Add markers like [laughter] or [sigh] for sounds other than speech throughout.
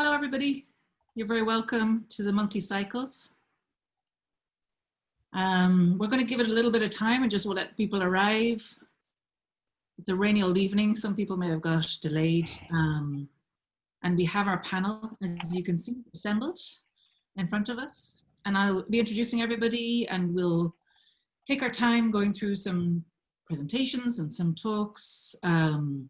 Hello, everybody. You're very welcome to the monthly cycles. Um, we're going to give it a little bit of time and just we'll let people arrive. It's a rainy old evening. Some people may have got delayed. Um, and we have our panel, as you can see, assembled in front of us. And I'll be introducing everybody and we'll take our time going through some presentations and some talks. Um,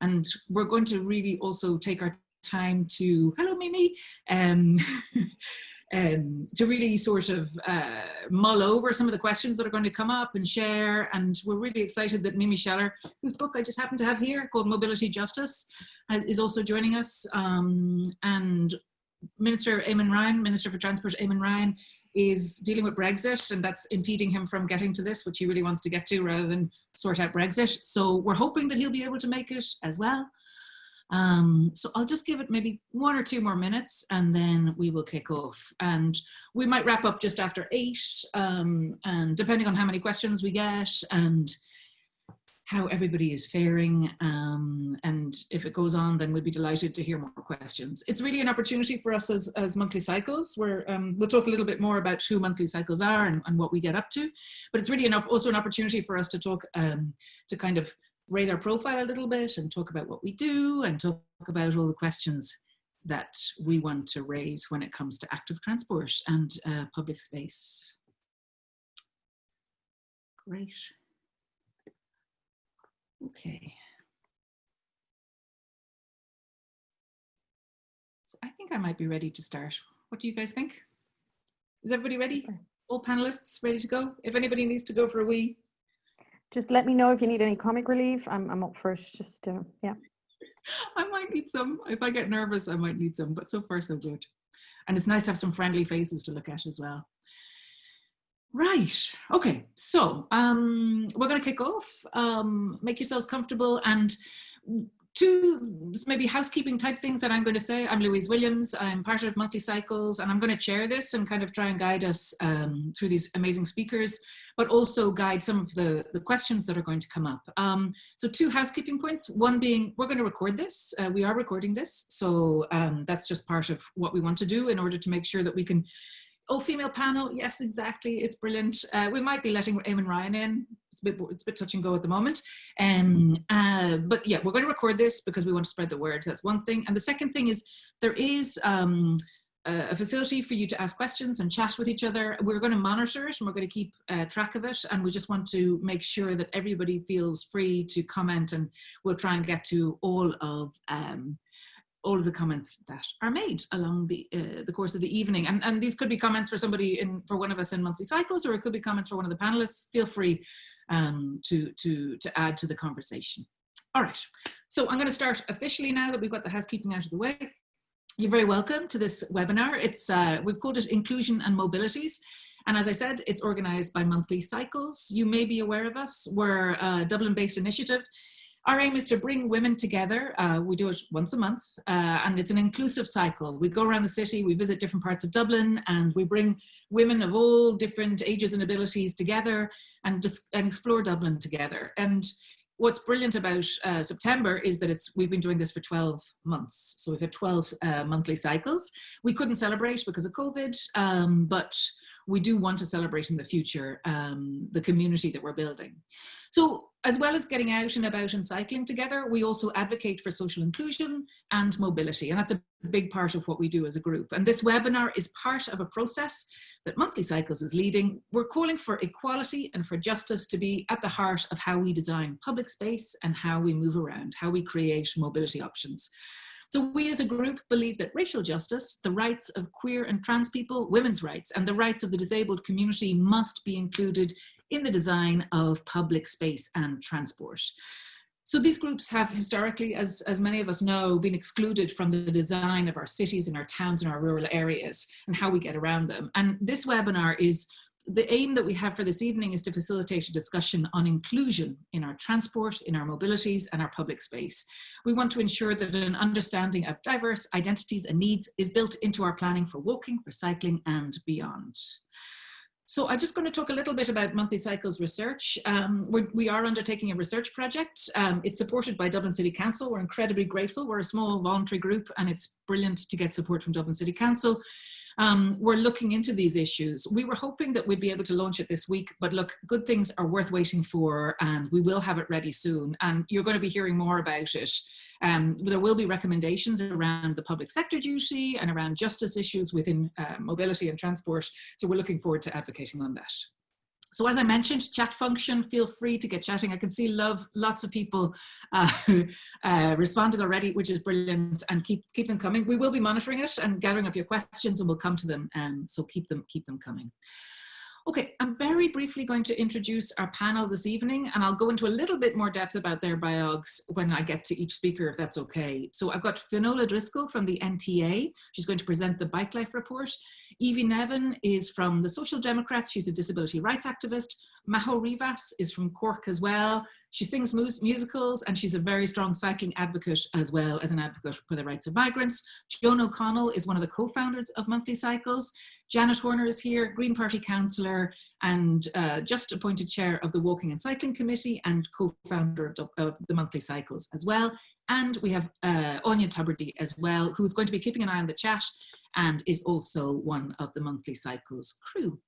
and we're going to really also take our time to, hello Mimi, um, [laughs] um, to really sort of uh, mull over some of the questions that are going to come up and share. And we're really excited that Mimi Sheller, whose book I just happen to have here called Mobility Justice, is also joining us. Um, and Minister Eamon Ryan, Minister for Transport Eamon Ryan, is dealing with Brexit and that's impeding him from getting to this, which he really wants to get to rather than sort out Brexit. So we're hoping that he'll be able to make it as well. Um, so I'll just give it maybe one or two more minutes and then we will kick off. And we might wrap up just after eight, um, and depending on how many questions we get and how everybody is faring. Um, and if it goes on, then we'd be delighted to hear more questions. It's really an opportunity for us as, as monthly cycles where um, we'll talk a little bit more about who monthly cycles are and, and what we get up to. But it's really an, also an opportunity for us to talk, um, to kind of raise our profile a little bit and talk about what we do and talk about all the questions that we want to raise when it comes to active transport and uh, public space. Great. Okay. So I think I might be ready to start. What do you guys think? Is everybody ready? All panelists ready to go? If anybody needs to go for a wee, just let me know if you need any comic relief. I'm, I'm up for it. Just, uh, yeah. I might need some. If I get nervous, I might need some, but so far so good. And it's nice to have some friendly faces to look at as well. Right, okay, so um, we're gonna kick off. Um, make yourselves comfortable and two maybe housekeeping type things that I'm going to say. I'm Louise Williams. I'm part of Monthly Cycles, and I'm going to chair this and kind of try and guide us um, through these amazing speakers, but also guide some of the, the questions that are going to come up. Um, so two housekeeping points. One being we're going to record this. Uh, we are recording this. So um, that's just part of what we want to do in order to make sure that we can Oh, female panel. Yes, exactly. It's brilliant. Uh, we might be letting Eamon Ryan in. It's a bit, it's a bit touch and go at the moment. Um, uh, but yeah, we're going to record this because we want to spread the word. That's one thing. And the second thing is there is um, a facility for you to ask questions and chat with each other. We're going to monitor it and we're going to keep uh, track of it. And we just want to make sure that everybody feels free to comment and we'll try and get to all of um, all of the comments that are made along the uh, the course of the evening. And, and these could be comments for somebody in for one of us in monthly cycles, or it could be comments for one of the panelists. Feel free um, to, to, to add to the conversation. All right, so I'm going to start officially now that we've got the housekeeping out of the way. You're very welcome to this webinar. It's uh, We've called it Inclusion and Mobilities. And as I said, it's organized by monthly cycles. You may be aware of us. We're a Dublin-based initiative our aim is to bring women together. Uh, we do it once a month uh, and it's an inclusive cycle. We go around the city, we visit different parts of Dublin and we bring women of all different ages and abilities together and, just, and explore Dublin together. And what's brilliant about uh, September is that it's we've been doing this for 12 months. So we've had 12 uh, monthly cycles. We couldn't celebrate because of COVID, um, but we do want to celebrate in the future um, the community that we're building. So as well as getting out and about and cycling together, we also advocate for social inclusion and mobility. And that's a big part of what we do as a group. And this webinar is part of a process that Monthly Cycles is leading. We're calling for equality and for justice to be at the heart of how we design public space and how we move around, how we create mobility options. So we as a group believe that racial justice, the rights of queer and trans people, women's rights, and the rights of the disabled community must be included in the design of public space and transport. So these groups have historically, as, as many of us know, been excluded from the design of our cities and our towns and our rural areas and how we get around them. And this webinar is the aim that we have for this evening is to facilitate a discussion on inclusion in our transport, in our mobilities and our public space. We want to ensure that an understanding of diverse identities and needs is built into our planning for walking, for cycling and beyond. So I'm just going to talk a little bit about Monthly Cycles research. Um, we're, we are undertaking a research project. Um, it's supported by Dublin City Council. We're incredibly grateful. We're a small voluntary group and it's brilliant to get support from Dublin City Council. Um, we're looking into these issues. We were hoping that we'd be able to launch it this week, but look, good things are worth waiting for and we will have it ready soon. And you're going to be hearing more about it. Um, there will be recommendations around the public sector duty and around justice issues within uh, mobility and transport. So we're looking forward to advocating on that. So as I mentioned, chat function, feel free to get chatting. I can see love, lots of people uh, [laughs] uh, responding already, which is brilliant and keep, keep them coming. We will be monitoring it and gathering up your questions and we'll come to them. Um, so keep them, keep them coming. Okay, I'm very briefly going to introduce our panel this evening and I'll go into a little bit more depth about their biogs when I get to each speaker, if that's okay. So I've got Finola Driscoll from the NTA. She's going to present the Bike Life report. Evie Nevin is from the Social Democrats. She's a disability rights activist. Maho Rivas is from Cork as well. She sings mus musicals and she's a very strong cycling advocate as well as an advocate for the rights of migrants. Joan O'Connell is one of the co-founders of Monthly Cycles. Janet Horner is here, Green Party councillor and uh, just appointed chair of the Walking and Cycling Committee and co-founder of, of, the Monthly Cycles as well. And we have uh, Anya Tuberty as well, who's going to be keeping an eye on the chat and is also one of the Monthly Cycles crew.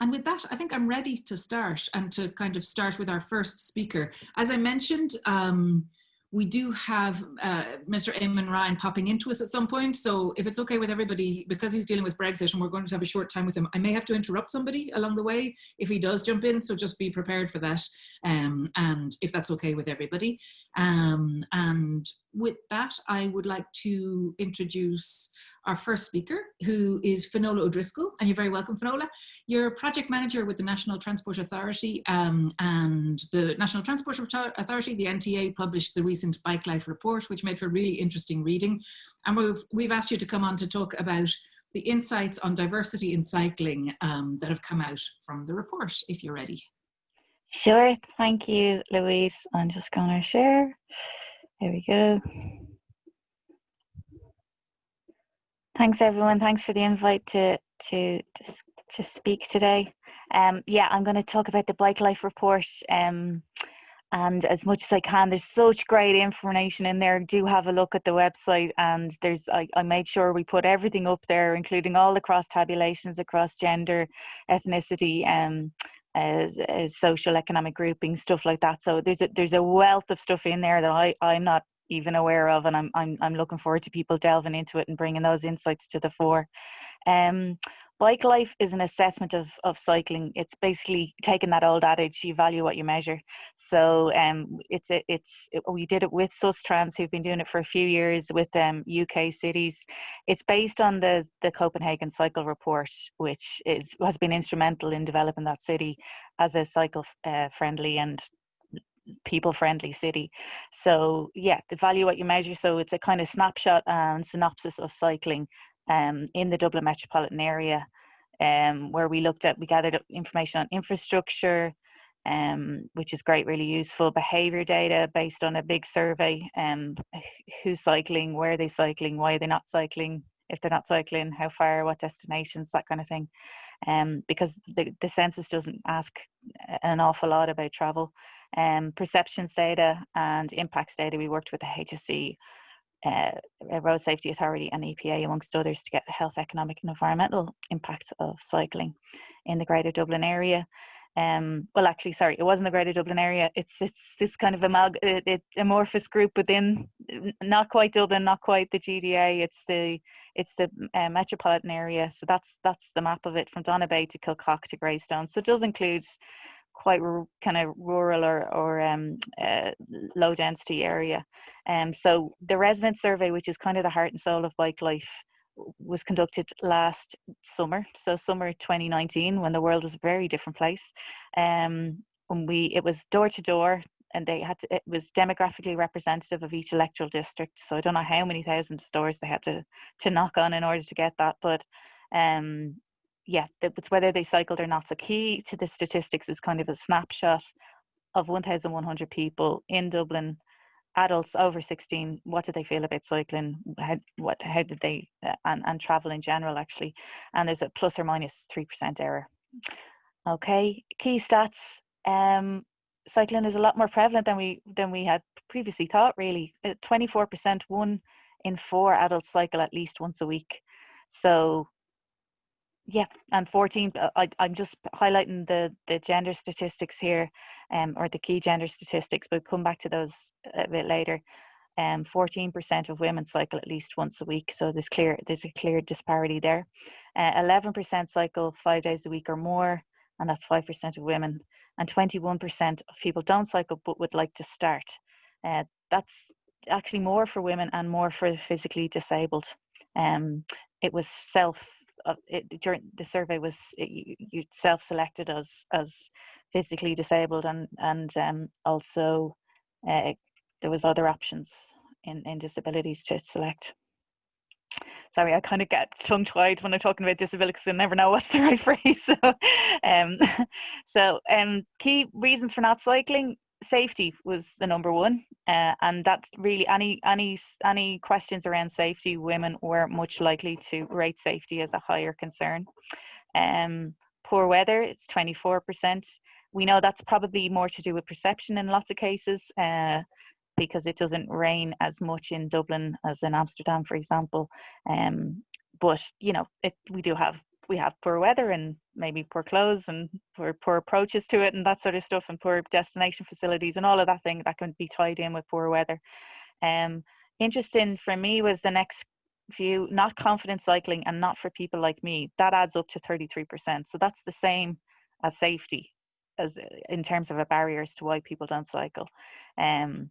And with that, I think I'm ready to start and to kind of start with our first speaker. As I mentioned, um, we do have uh, Mr. Eamon Ryan popping into us at some point. So if it's okay with everybody, because he's dealing with Brexit and we're going to have a short time with him, I may have to interrupt somebody along the way if he does jump in. So just be prepared for that. Um, and if that's okay with everybody. Um, and with that, I would like to introduce our first speaker, who is Finola O'Driscoll, and you're very welcome, Finola. You're project manager with the National Transport Authority, um, and the National Transport Authority, the NTA, published the recent Bike Life report, which made for really interesting reading. And we've, we've asked you to come on to talk about the insights on diversity in cycling um, that have come out from the report, if you're ready. Sure, thank you, Louise. I'm just to share. There we go. Thanks, everyone. Thanks for the invite to to to, speak today. Um, yeah, I'm going to talk about the Bike Life report. Um, and as much as I can, there's such great information in there. Do have a look at the website, and there's I, I made sure we put everything up there, including all the cross tabulations across gender, ethnicity, um, as, as social economic grouping, stuff like that. So there's a there's a wealth of stuff in there that I I'm not even aware of and I'm, I'm i'm looking forward to people delving into it and bringing those insights to the fore. Um, bike life is an assessment of, of cycling. It's basically taking that old adage you value what you measure. So um, it's a, it's it, we did it with sustrans who've been doing it for a few years with um, uk cities. It's based on the the copenhagen cycle report which is has been instrumental in developing that city as a cycle uh, friendly and people friendly city. So yeah the value what you measure so it's a kind of snapshot and synopsis of cycling um, in the dublin metropolitan area um, where we looked at we gathered information on infrastructure um, which is great really useful behavior data based on a big survey um, who's cycling where are they cycling why are they not cycling if they're not cycling how far what destinations that kind of thing. Um, because the, the census doesn't ask an awful lot about travel um, perceptions data and impacts data. We worked with the HSE, uh, Road Safety Authority, and EPA, amongst others, to get the health, economic, and environmental impacts of cycling in the Greater Dublin area. Um, well, actually, sorry, it wasn't the Greater Dublin area. It's it's this kind of amalg- it, it, amorphous group within, not quite Dublin, not quite the GDA. It's the it's the uh, metropolitan area. So that's that's the map of it from Donabate to Kilcock to Greystone. So it does include quite kind of rural or, or um, uh, low density area. Um, so the resident survey, which is kind of the heart and soul of bike life, was conducted last summer, so summer 2019, when the world was a very different place. Um, when we it was door to door, and they had to, it was demographically representative of each electoral district. So I don't know how many thousand stores they had to to knock on in order to get that, but um, yeah, it's whether they cycled or not. So key to the statistics is kind of a snapshot of 1,100 people in Dublin, adults over 16. What did they feel about cycling? How, what, how did they, uh, and, and travel in general actually? And there's a plus or minus 3% error Okay, key stats. Um, cycling is a lot more prevalent than we than we had previously thought. Really, uh, twenty four percent, one in four adults cycle at least once a week. So, yeah, and fourteen. Uh, I, I'm just highlighting the the gender statistics here, um, or the key gender statistics, but come back to those a bit later. Um, 14% of women cycle at least once a week, so there's clear there's a clear disparity there. Uh, 11% cycle five days a week or more, and that's 5% of women and 21% of people don't cycle but would like to start. Uh, that's actually more for women and more for physically disabled. Um, it was self uh, it, during the survey was it, you, you self-selected as as physically disabled and and um, also uh, there was other options in in disabilities to select sorry, I kind of get tongue tied when I'm talking about disability because I never know what's the right [laughs] phrase. So, um, [laughs] so um, key reasons for not cycling safety was the number one uh, and that's really any any any questions around safety women were much likely to rate safety as a higher concern um poor weather it's 24% we know that's probably more to do with perception in lots of cases uh, because it doesn't rain as much in Dublin as in Amsterdam, for example. Um, but you know, it we do have we have poor weather and maybe poor clothes and poor poor approaches to it and that sort of stuff and poor destination facilities and all of that thing that can be tied in with poor weather. Um, interesting for me was the next view, not confident cycling and not for people like me. That adds up to 33%. So that's the same as safety as in terms of a barrier as to why people don't cycle. Um,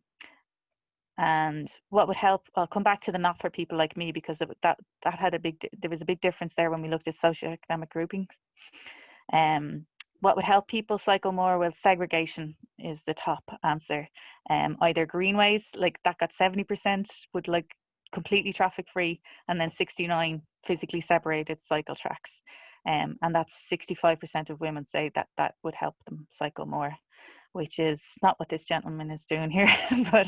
and what would help i'll come back to the not for people like me because that that had a big there was a big difference there when we looked at socioeconomic groupings. Um what would help people cycle more? Well segregation is the top answer. Um either greenways like that got 70% would like completely traffic free and then 69 physically separated cycle tracks. Um, and that's 65% of women say that that would help them cycle more which is not what this gentleman is doing here, [laughs] but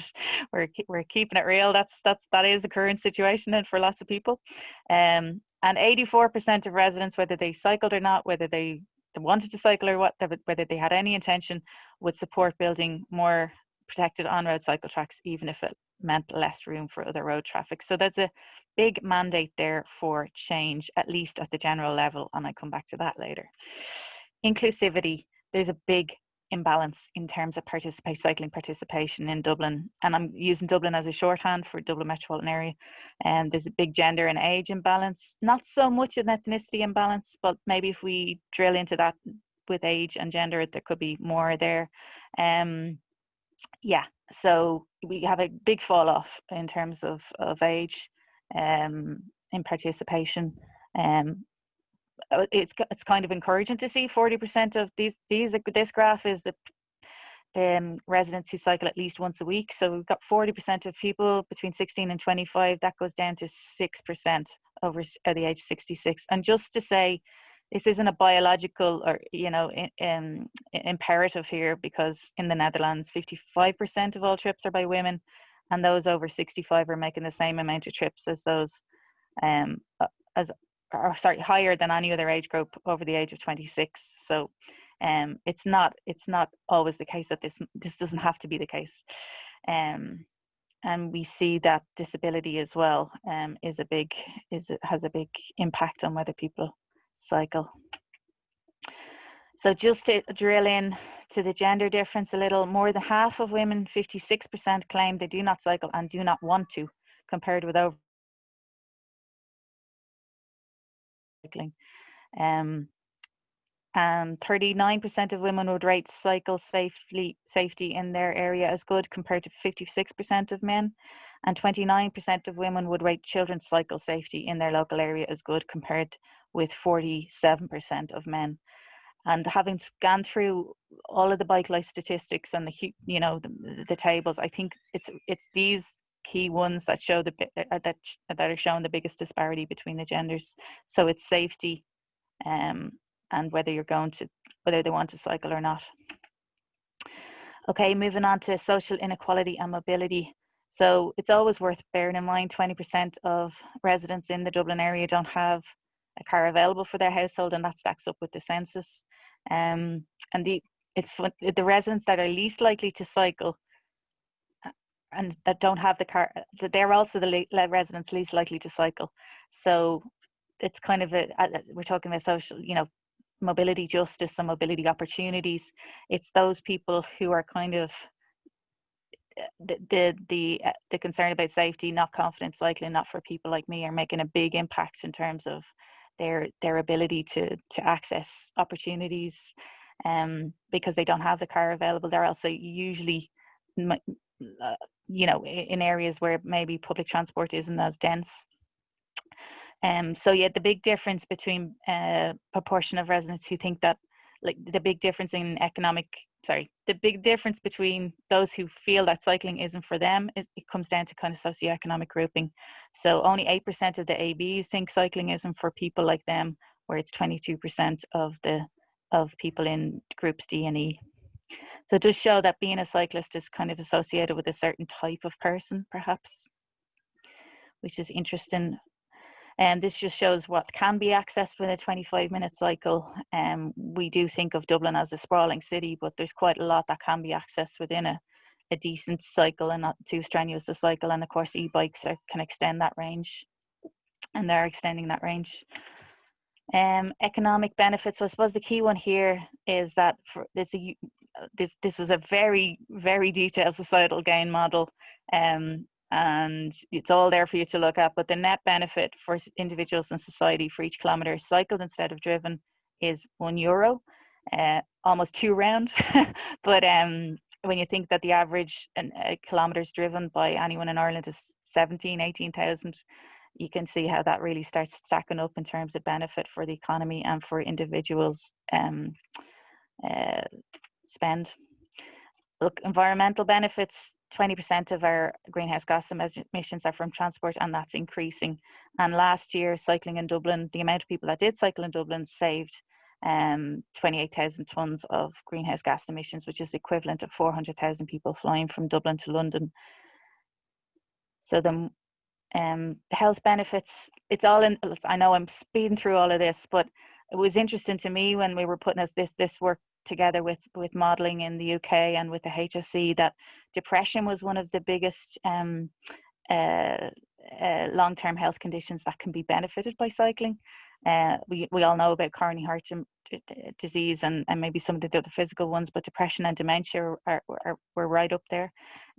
we're we're keeping it real. That's that's that is the current situation and for lots of people. Um, and 84% of residents, whether they cycled or not, whether they, wanted to cycle or what, whether they had any intention, would support building more protected on-road cycle tracks, even if it meant less room for other road traffic. So that's a big mandate there for change, at least at the general level, and I come back to that later. Inclusivity, there's a big imbalance in terms of participate cycling participation in Dublin. And I'm using Dublin as a shorthand for Dublin metropolitan area. And there's a big gender and age imbalance, not so much an ethnicity imbalance, but maybe if we drill into that with age and gender, there could be more there. Um, yeah, so we have a big fall off in terms of, of age um, in participation. Um, it's it's kind of encouraging to see 40% of these these this graph is the um, residents who cycle at least once a week. So we've got 40% of people between 16 and 25. That goes down to 6% over at the age 66. And just to say, this isn't a biological or you know in, imperative here because in the Netherlands, 55% of all trips are by women, and those over 65 are making the same amount of trips as those um, uh, as or sorry higher than any other age group over the age of 26 so um it's not it's not always the case that this this doesn't have to be the case. Um and we see that disability as well um is a big is has a big impact on whether people cycle. So just to drill in to the gender difference a little more than half of women 56% claim they do not cycle and do not want to compared with over cycling. Um, and 39% of women would rate cycle safely, safety in their area as good compared to 56% of men. And 29% of women would rate children's cycle safety in their local area as good compared with 47% of men. And having scanned through all of the bike life statistics and the you know the, the tables, I think it's it's these key ones that show the uh, that that are showing the biggest disparity between the genders. So it's safety, um, and whether you're going to whether they want to cycle or not. Okay, moving on to social inequality and mobility. So it's always worth bearing in mind 20% of residents in the Dublin area don't have a car available for their household, and that stacks up with the census. Um, and the it's the residents that are least likely to cycle and that don't have the car, that they're also the residents least likely to cycle. So it's kind of a, we're talking about social, you know, mobility justice and mobility opportunities. It's those people who are kind of the the the, uh, the concern about safety, not confident cycling, not for people like me, are making a big impact in terms of their their ability to to access opportunities um because they don't have the car available they're also usually uh, you know in areas where maybe public transport isn't as dense. Um so yeah the big difference between uh proportion of residents who think that like the big difference in economic sorry the big difference between those who feel that cycling isn't for them is it comes down to kind of socioeconomic grouping. So only 8% of the abs think cycling isn't for people like them where it's 22% of the of people in groups d and e so it does show that being a cyclist is kind of associated with a certain type of person perhaps which is interesting and this just shows what can be accessed with a 25 minute cycle. Um, we do think of Dublin as a sprawling city, but there's quite a lot that can be accessed within a, a decent cycle and not too strenuous a cycle. And of course, e-bikes are, can extend that range and they're extending that range. Um, economic benefits. So I suppose the key one here is that for this, a, this this was a very very detailed societal gain model, um, and it's all there for you to look at. But the net benefit for individuals and society for each kilometre cycled instead of driven is one euro, uh, almost two round. [laughs] but um, when you think that the average uh, kilometres driven by anyone in Ireland is 17, 18,000, you can see how that really starts stacking up in terms of benefit for the economy and for individuals um, uh, spend look, environmental benefits 20% of our greenhouse gas emissions are from transport, and that's increasing. And last year, cycling in Dublin, the amount of people that did cycle in Dublin saved um, 28,000 tonnes of greenhouse gas emissions, which is equivalent of 400,000 people flying from Dublin to London. So the um, health benefits, it's all in, I know I'm speeding through all of this, but it was interesting to me when we were putting this, this work together with with modeling in the UK and with the HSE that depression was one of the biggest um, uh, uh, long-term health conditions that can be benefited by cycling. Uh, we we all know about coronary heart disease and, and maybe some of the other physical ones, but depression and dementia are, are, are were right up there.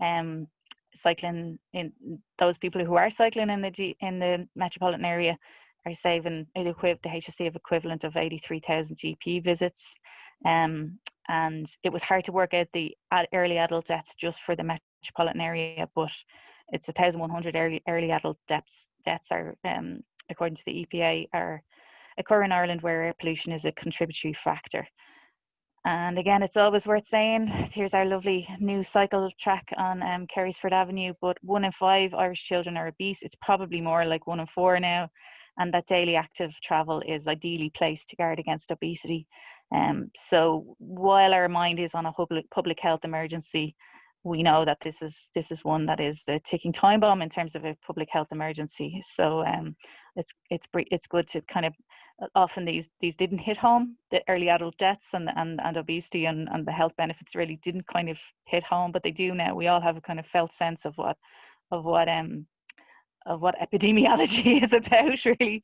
Um, cycling in those people who are cycling in the G, in the metropolitan area are saving the HSE of equivalent of 83,000 GP visits. Um, and it was hard to work out the early adult deaths just for the metropolitan area, but it's 1,100 early, early adult deaths, deaths are, um, according to the EPA, are occur in Ireland where air pollution is a contributory factor. And again, it's always worth saying, here's our lovely new cycle track on um, Avenue, but one in five Irish children are obese. It's probably more like one in four now and that daily active travel is ideally placed to guard against obesity. Um, so while our mind is on a public health emergency, we know that this is this is one that is the ticking time bomb in terms of a public health emergency. So um, it's it's it's good to kind of uh, often these these didn't hit home the early adult deaths and and, and obesity and, and the health benefits really didn't kind of hit home, but they do now. We all have a kind of felt sense of what of what um of what epidemiology [laughs] is about, really.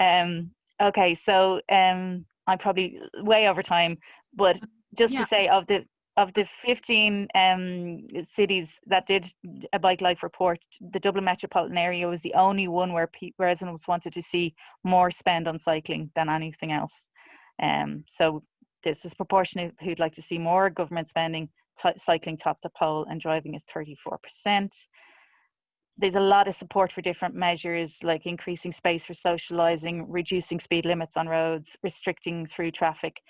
Um, okay, so um, I'm probably way over time, but just yeah. to say of the of the 15 um, cities that did a bike life report, the Dublin metropolitan area was the only one where pe- residents wanted to see more spend on cycling than anything else. Um, so this was proportionate who'd like to see more government spending, t- cycling top the poll and driving is 34% there's a lot of support for different measures like increasing space for socializing, reducing speed limits on roads, restricting through traffic.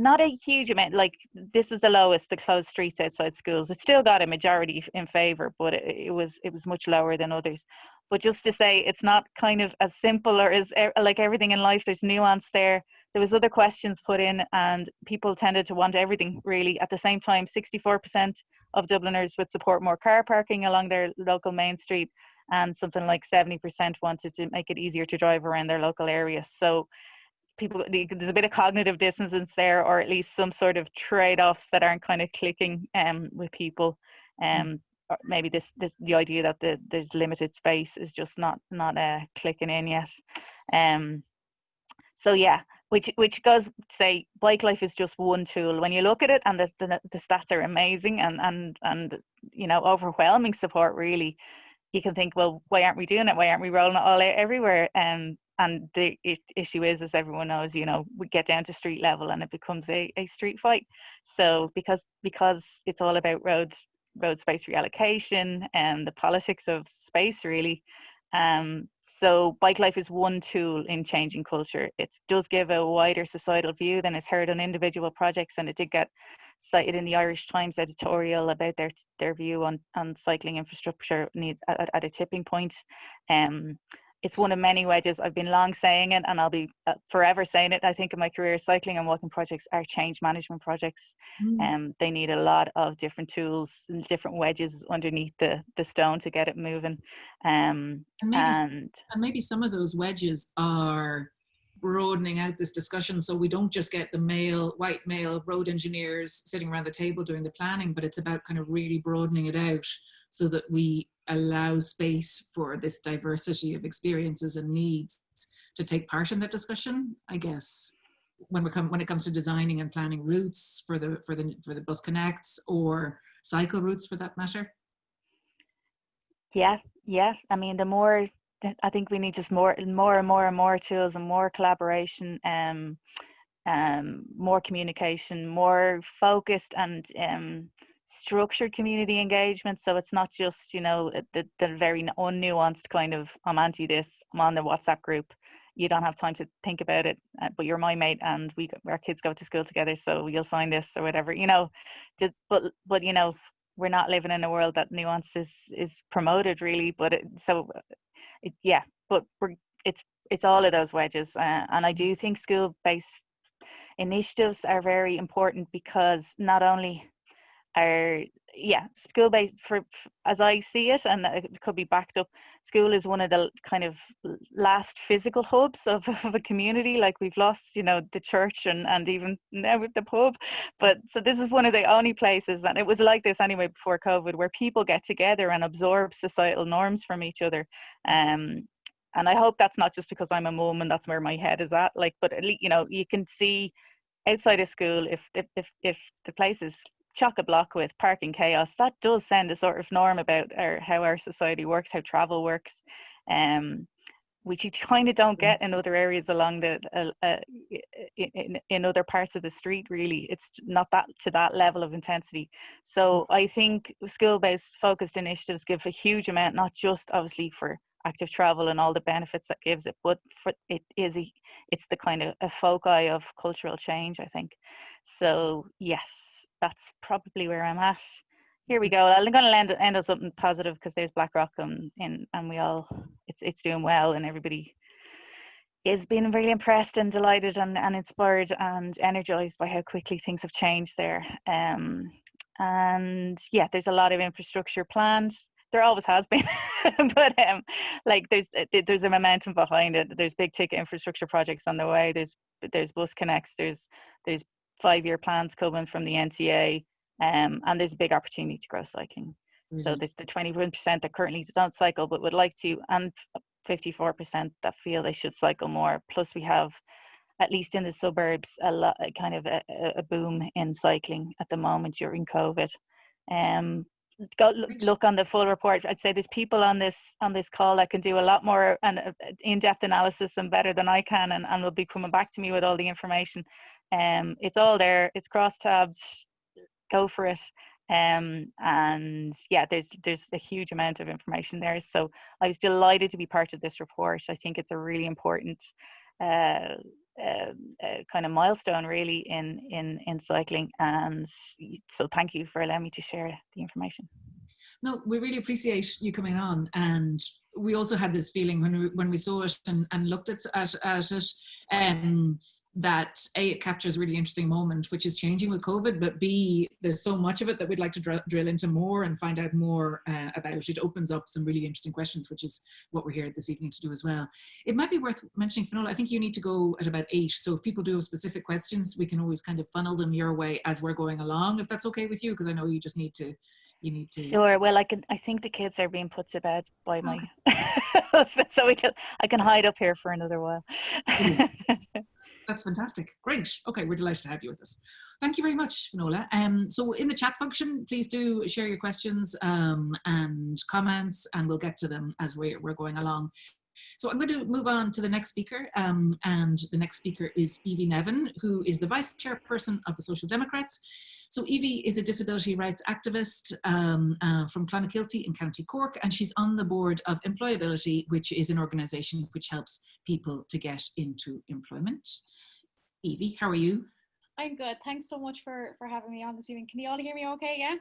Not a huge amount, like this was the lowest, the closed streets outside schools. It still got a majority in favor, but it, it was it was much lower than others. But just to say, it's not kind of as simple or as er, like everything in life. There's nuance there. There was other questions put in, and people tended to want everything really at the same time. 64% of Dubliners would support more car parking along their local main street, and something like 70% wanted to make it easier to drive around their local areas. So people there's a bit of cognitive dissonance there or at least some sort of trade-offs that aren't kind of clicking um, with people. Mm. um, or maybe this this the idea that the, there's limited space is just not not uh, clicking in yet. Um so yeah which which goes say bike life is just one tool. When you look at it and the, the, the stats are amazing and and and you know overwhelming support really you can think well why aren't we doing it? Why aren't we rolling it all out everywhere? Um and the issue is as everyone knows you know we get down to street level and it becomes a, a street fight. So because because it's all about roads road space reallocation and the politics of space really um, so bike life is one tool in changing culture. It does give a wider societal view than is heard on individual projects, and it did get cited in the Irish Times editorial about their their view on on cycling infrastructure needs at, at a tipping point. Um, it's one of many wedges. I've been long saying it, and I'll be uh, forever saying it. I think in my career, cycling and walking projects are change management projects, and mm. um, they need a lot of different tools and different wedges underneath the the stone to get it moving. Um, and, maybe, and, and maybe some of those wedges are broadening out this discussion so we don't just get the male white male road engineers sitting around the table doing the planning but it's about kind of really broadening it out so that we allow space for this diversity of experiences and needs to take part in that discussion, I guess. When we come when it comes to designing and planning routes for the for the for the bus connects or cycle routes for that matter. Yeah, yeah. I mean, the more I think we need just more, more and more and more tools and more collaboration, um, um, more communication, more focused and um, structured community engagement. So it's not just, you know, the, the very unnuanced kind of, I'm anti this, I'm on the WhatsApp group. You don't have time to think about it, uh, but you're my mate and we, our kids go to school together. So you'll sign this or whatever, you know, just, but, but, you know, we're not living in a world that nuance is, is promoted really, but it, so it, yeah, but we're, it's, it's all of those wedges. Uh, and I do think school based initiatives are very important because not only are yeah school based for, as i see it and it could be backed up school is one of the kind of last physical hubs of, [laughs] of a community like we've lost you know the church and and even now with the pub but so this is one of the only places and it was like this anyway before covid where people get together and absorb societal norms from each other um and i hope that's not just because i'm a mum and that's where my head is at like but at least you know you can see outside of school if if if, if the place is chock a block with parking chaos, that does send a sort of norm about our, how our society works, how travel works, um, which [laughs] you kind of don't mm. get in other areas along the uh, uh, in, in other parts of the street. Really, it's not that to that level of intensity. So mm. I think school-based focused initiatives give a huge amount, not just obviously for active travel and all the benefits that gives it but for it is a, it's the kind of a foci of cultural change i think. So yes that's probably where i'm at. Here we go. I'm going to end, end on something positive because there's blackrock and, and and we all it's it's doing well and everybody is being really impressed and delighted and, and inspired and energized by how quickly things have changed there. Um and yeah there's a lot of infrastructure planned there always has been [laughs] but um like there's uh, there's a momentum behind it. There's big ticket infrastructure projects on the way. There's there's bus connects. There's there's five year plans coming from the nta um and there's a big opportunity to grow cycling. Mm-hmm. so there's the 21% that currently don't cycle but would like to and 54% that feel they should cycle more. Plus we have at least in the suburbs a lot kind of a, a boom in cycling at the moment during covid. Um go look on the full report i'd say there's people on this on this call that can do a lot more and uh, in-depth analysis and better than i can and, and will be coming back to me with all the information. Um it's all there it's cross tabs go for it. Um and yeah there's there's a huge amount of information there. So i was delighted to be part of this report. I think it's a really important uh, uh, kind of milestone really in in in cycling. And so thank you for allowing me to share the information. No we really appreciate you coming on. And we also had this feeling when we when we saw it and, and looked at, at, at it. Um that A, it captures a really interesting moment, which is changing with COVID, but B, there's so much of it that we'd like to dr drill into more and find out more uh, about. It opens up some really interesting questions, which is what we're here this evening to do as well. It might be worth mentioning, Finola, I think you need to go at about eight. So if people do have specific questions, we can always kind of funnel them your way as we're going along, if that's okay with you, because I know you just need to you need to sure well i can i think the kids are being put to bed by my [laughs] husband so we can i can hide up here for another while. [laughs] That's fantastic. Great. Okay we're delighted to have you with us. Thank you very much Finola. um so in the chat function please do share your questions um and comments and we'll get to them as we're, we're going along so I'm going to move on to the next speaker, um, and the next speaker is Evie Nevin, who is the Vice Chairperson of the Social Democrats. So Evie is a disability rights activist um, uh, from Clonakilty in County Cork, and she's on the board of Employability, which is an organisation which helps people to get into employment. Evie, how are you? I'm good. Thanks so much for for having me on this evening. Can you all hear me okay? Yeah.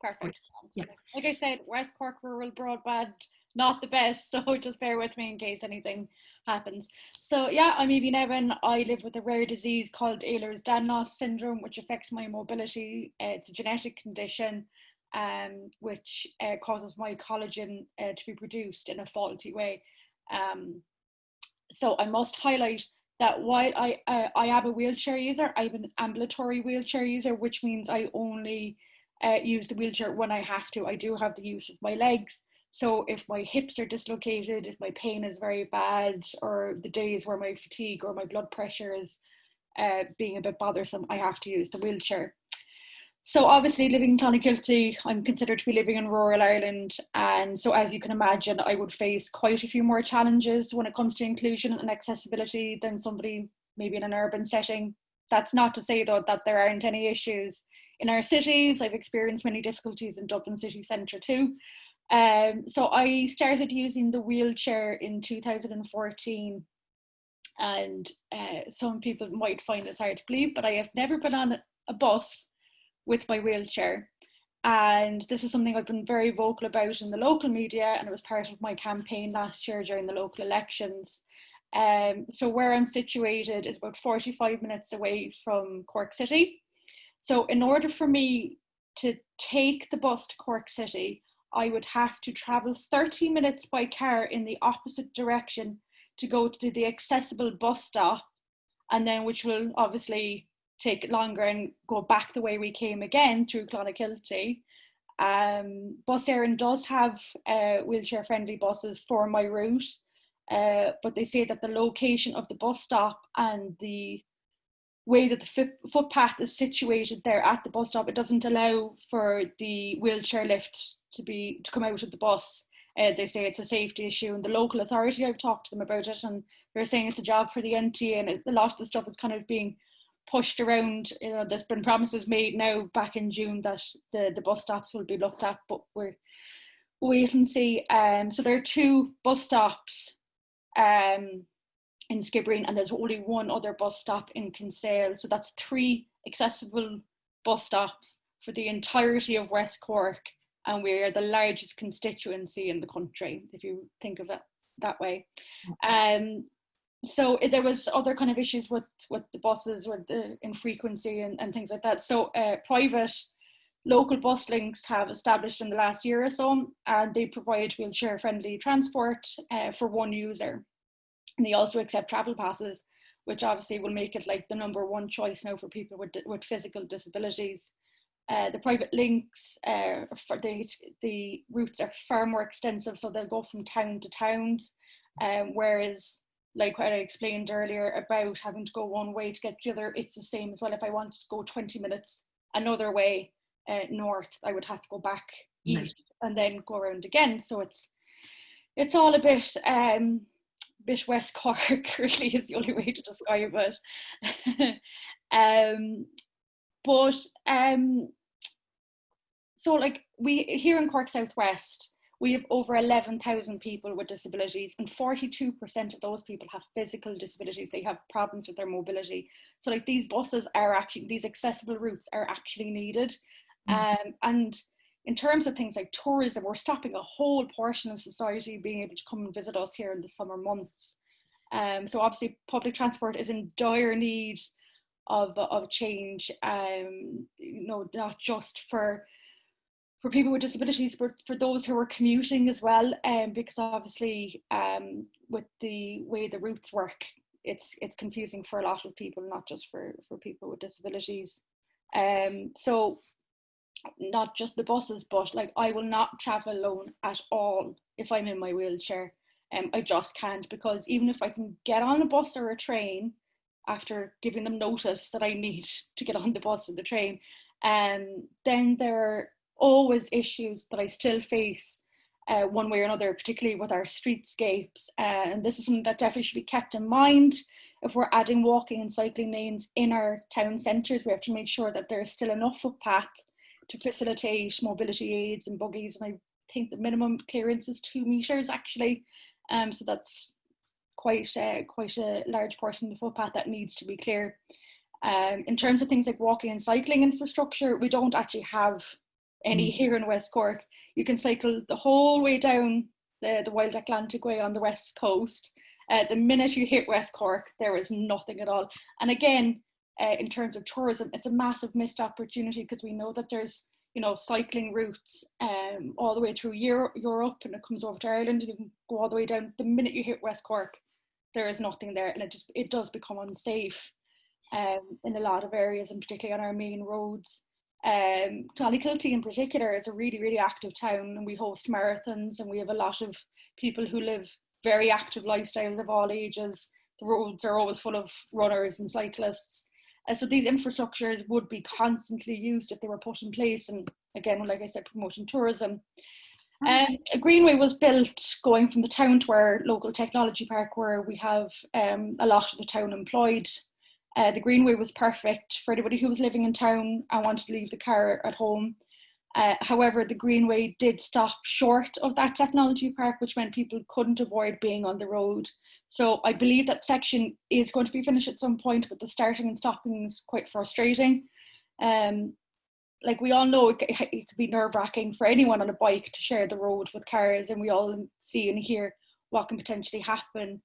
Perfect. Yeah. Like I said, West Cork rural broadband not the best, [laughs] so just bear with me in case anything happens. So yeah, I'm Evie Nevin. I live with a rare disease called Ehlers-Danlos syndrome, which affects my mobility. Uh, it's a genetic condition um, which uh, causes my collagen uh, to be produced in a faulty way. Um, so I must highlight that while I, uh, I am a wheelchair user, I'm an ambulatory wheelchair user, which means I only uh, use the wheelchair when I have to. I do have the use of my legs, so if my hips are dislocated, if my pain is very bad, or the days where my fatigue or my blood pressure is uh, being a bit bothersome, I have to use the wheelchair. So obviously living in Clonakilty, I'm considered to be living in rural Ireland. And so as you can imagine, I would face quite a few more challenges when it comes to inclusion and accessibility than somebody maybe in an urban setting. That's not to say though that there aren't any issues in our cities. I've experienced many difficulties in Dublin city centre too. Um, so I started using the wheelchair in 2014 and uh, some people might find this hard to believe, but I have never been on a bus with my wheelchair. And this is something I've been very vocal about in the local media and it was part of my campaign last year during the local elections. Um, so where I'm situated is about 45 minutes away from Cork City. So in order for me to take the bus to Cork City, I would have to travel 30 minutes by car in the opposite direction to go to the accessible bus stop, and then which will obviously take longer and go back the way we came again through Clonakilty. Um, Bus Éireann does have uh, wheelchair friendly buses for my route, uh, but they say that the location of the bus stop and the way that the footpath is situated there at the bus stop, it doesn't allow for the wheelchair lift to be to come out of the bus. Uh, they say it's a safety issue, and the local authority I've talked to them about it, and they're saying it's a job for the NTA, and it, a lot of the stuff is kind of being pushed around. You know, there's been promises made now back in June that the the bus stops will be looked at, but we're wait and see. Um, so there are two bus stops. Um, in Skibbereen and there's only one other bus stop in Kinsale. So that's three accessible bus stops for the entirety of West Cork and we're the largest constituency in the country, if you think of it that way. Um, so there was other kind of issues with, with the buses, with the infrequency and, and things like that. So uh, private local bus links have established in the last year or so, and they provide wheelchair friendly transport uh, for one user. And they also accept travel passes, which obviously will make it like the number one choice now for people with, with physical disabilities. Uh, the private links uh, for the, the routes are far more extensive, so they'll go from town to town, um, whereas like what I explained earlier about having to go one way to get the other, it's the same as well. If I want to go 20 minutes another way uh, north, I would have to go back east nice. and then go around again. So it's it's all a bit um, bit West Cork [laughs] really is the only way to describe it. [laughs] um, but um, so like we here in Cork Southwest, we have over 11,000 people with disabilities and 42% of those people have physical disabilities. They have problems with their mobility. So like these buses are actually, these accessible routes are actually needed. Mm -hmm. um, and in terms of things like tourism, we're stopping a whole portion of society being able to come and visit us here in the summer months. Um, so obviously public transport is in dire need of, of change, um, you know, not just for for people with disabilities, but for those who are commuting as well, um, because obviously um, with the way the routes work, it's it's confusing for a lot of people, not just for, for people with disabilities. Um, so not just the buses, but like I will not travel alone at all if I'm in my wheelchair. Um, I just can't because even if I can get on a bus or a train after giving them notice that I need [laughs] to get on the bus or the train, um, then there are always issues that I still face uh, one way or another, particularly with our streetscapes. Uh, and this is something that definitely should be kept in mind. If we're adding walking and cycling lanes in our town centres, we have to make sure that there's still enough footpath to facilitate mobility aids and buggies. And I think the minimum clearance is two metres actually. Um, so that's quite, uh, quite a large portion of the footpath that needs to be clear. Um, in terms of things like walking and cycling infrastructure, we don't actually have any mm. here in West Cork. You can cycle the whole way down the, the Wild Atlantic Way on the west coast. Uh, the minute you hit West Cork, there is nothing at all. And again, uh, in terms of tourism, it's a massive missed opportunity because we know that there's you know cycling routes um, all the way through Euro- Europe and it comes over to Ireland and you can go all the way down. The minute you hit West Cork, there is nothing there, and it just it does become unsafe um, in a lot of areas, and particularly on our main roads. Um, Kilty in particular is a really, really active town and we host marathons and we have a lot of people who live very active lifestyles of all ages. The roads are always full of runners and cyclists. Uh, so these infrastructures would be constantly used if they were put in place. And again, like I said, promoting tourism. Um, a greenway was built going from the town to our local technology park where we have um, a lot of the town employed uh, the Greenway was perfect for anybody who was living in town and wanted to leave the car at home. Uh, however, the Greenway did stop short of that technology park, which meant people couldn't avoid being on the road. So I believe that section is going to be finished at some point, but the starting and stopping is quite frustrating. Um, like we all know, it, it could be nerve wracking for anyone on a bike to share the road with cars, and we all see and hear what can potentially happen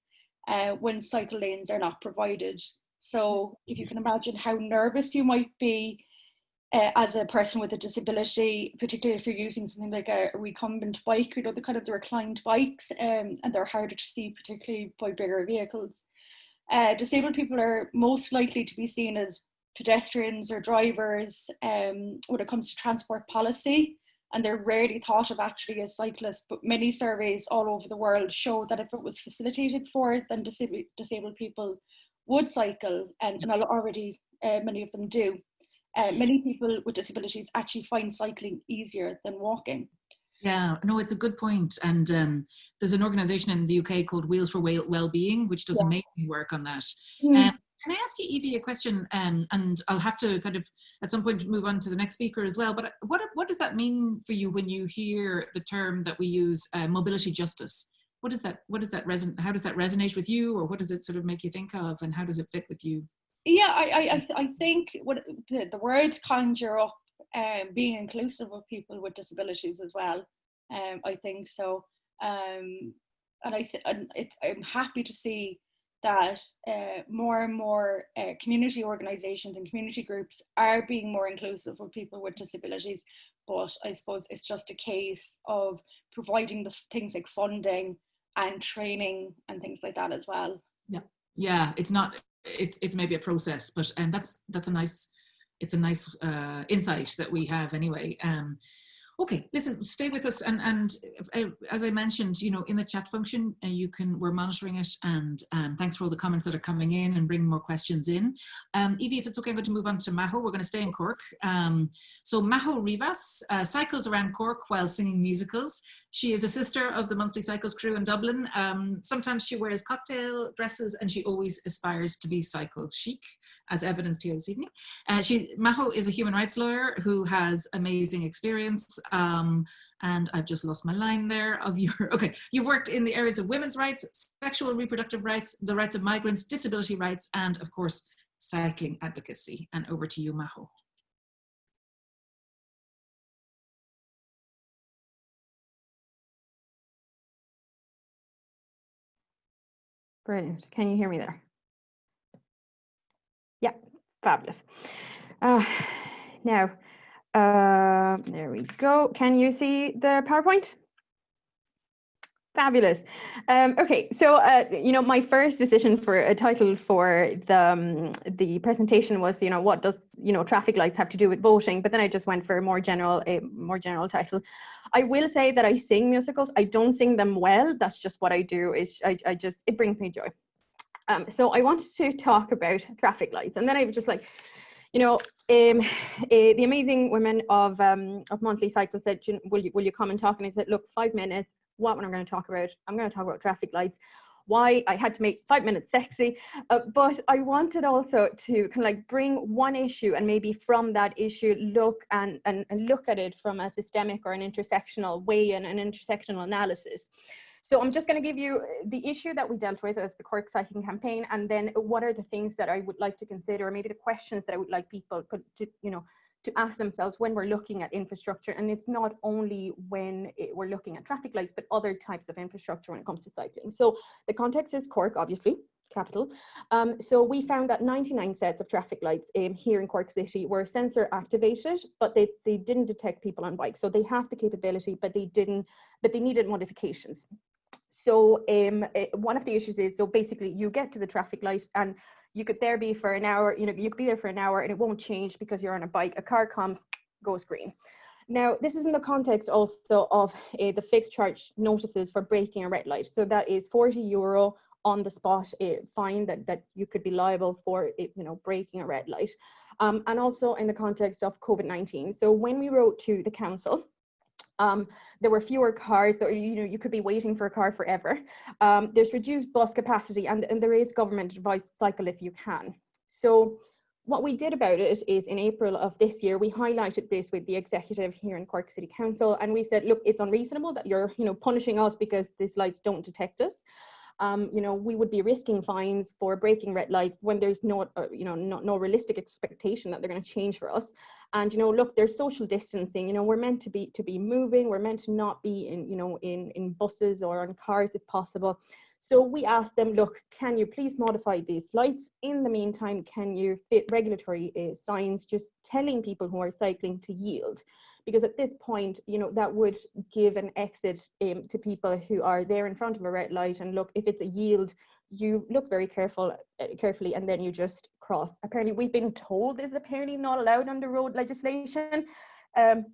uh, when cycle lanes are not provided. So if you can imagine how nervous you might be uh, as a person with a disability, particularly if you're using something like a, recumbent bike, you know, the kind of the reclined bikes, um, and they're harder to see, particularly by bigger vehicles. Uh, disabled people are most likely to be seen as pedestrians or drivers um, when it comes to transport policy, and they're rarely thought of actually as cyclists. But many surveys all over the world show that if it was facilitated for, it, then disabled, disabled people would cycle, and, and already uh, many of them do. Uh, many people with disabilities actually find cycling easier than walking. Yeah, no, it's a good point. And um, there's an organisation in the UK called Wheels for Well Wellbeing, which does yeah. amazing work on that. Mm. Um, can I ask you, Evie, a question? Um, and I'll have to kind of at some point move on to the next speaker as well. But what what does that mean for you when you hear the term that we use, uh, mobility justice? what does that what does that resonate how does that resonate with you or what does it sort of make you think of and how does it fit with you yeah i i, I think what the, the words conjure up um, being inclusive of people with disabilities as well um, i think so um, and i th- and it, i'm happy to see that uh, more and more uh, community organizations and community groups are being more inclusive of people with disabilities but i suppose it's just a case of providing the things like funding and training and things like that as well. Yeah, yeah, it's not. It's it's maybe a process, but and um, that's that's a nice. It's a nice uh, insight that we have anyway. Um, Okay, listen, stay with us. And, and uh, as I mentioned, you know, in the chat function, uh, you can, we're monitoring it. And um, thanks for all the comments that are coming in and bringing more questions in. Um, Evie, if it's okay, I'm going to move on to Maho. We're going to stay in Cork. Um, so Maho Rivas uh, cycles around Cork while singing musicals. She is a sister of the Monthly Cycles crew in Dublin. Um, sometimes she wears cocktail dresses and she always aspires to be cycle chic as evidenced here this evening. Uh, she, Maho is a human rights lawyer who has amazing experience um, and I've just lost my line there of your, [laughs] okay, you've worked in the areas of women's rights, sexual reproductive rights, the rights of migrants, disability rights, and of course, cycling advocacy. And over to you, Maho. Brilliant. Can you hear me there? Yeah, fabulous. Uh, now, uh, there we go. Can you see the PowerPoint? Fabulous. Um, okay, so uh, you know, my first decision for a title for the um, the presentation was, you know, what does you know traffic lights have to do with voting? But then I just went for a more general, a more general title. I will say that I sing musicals. I don't sing them well. That's just what I do. Is I, I just it brings me joy. Um, so I wanted to talk about traffic lights, and then I was just like, you know, um, uh, the amazing women of um, of monthly cycle said, "Will you will you come and talk?" And I said, "Look, five minutes what am I going to talk about? I'm going to talk about traffic lights. Why I had to make five minutes sexy, uh, but I wanted also to kind of like bring one issue and maybe from that issue look and, and, and look at it from a systemic or an intersectional way and an intersectional analysis. So I'm just going to give you the issue that we dealt with as the Cork Cycling Campaign, and then what are the things that I would like to consider, or maybe the questions that I would like people to, you know, to ask themselves when we're looking at infrastructure. And it's not only when it, we're looking at traffic lights, but other types of infrastructure when it comes to cycling. So the context is Cork, obviously, capital. Um, so we found that 99 sets of traffic lights um, here in Cork City were sensor activated, but they, they didn't detect people on bikes. So they have the capability, but they didn't, but they needed modifications. So um, uh, one of the issues is, so basically you get to the traffic light and you could there be for an hour, you know, you could be there for an hour and it won't change because you're on a bike. A car comes, goes green. Now, this is in the context also of uh, the fixed charge notices for breaking a red light. So that is 40 euro on the spot uh, fine that, that you could be liable for, it, you know, breaking a red light. Um, and also in the context of COVID-19. So when we wrote to the council, um, there were fewer cars, so you know you could be waiting for a car forever. Um, there's reduced bus capacity, and, and there is government advice cycle if you can. So what we did about it is in April of this year, we highlighted this with the executive here in Cork City Council, and we said, look, it's unreasonable that you're you know punishing us because these lights don't detect us um, you know, we would be risking fines for breaking red lights when there's no, uh, you know, no, no realistic expectation that they're going to change for us. And you know, look, there's social distancing. You know, we're meant to be to be moving. We're meant to not be in, you know, in in buses or on cars if possible. So we asked them, look, can you please modify these lights? In the meantime, can you fit regulatory uh, signs just telling people who are cycling to yield? Because at this point, you know, that would give an exit um, to people who are there in front of a red light and look, if it's a yield, you look very careful, uh, carefully, and then you just cross. Apparently, we've been told this is apparently not allowed under road legislation. Um,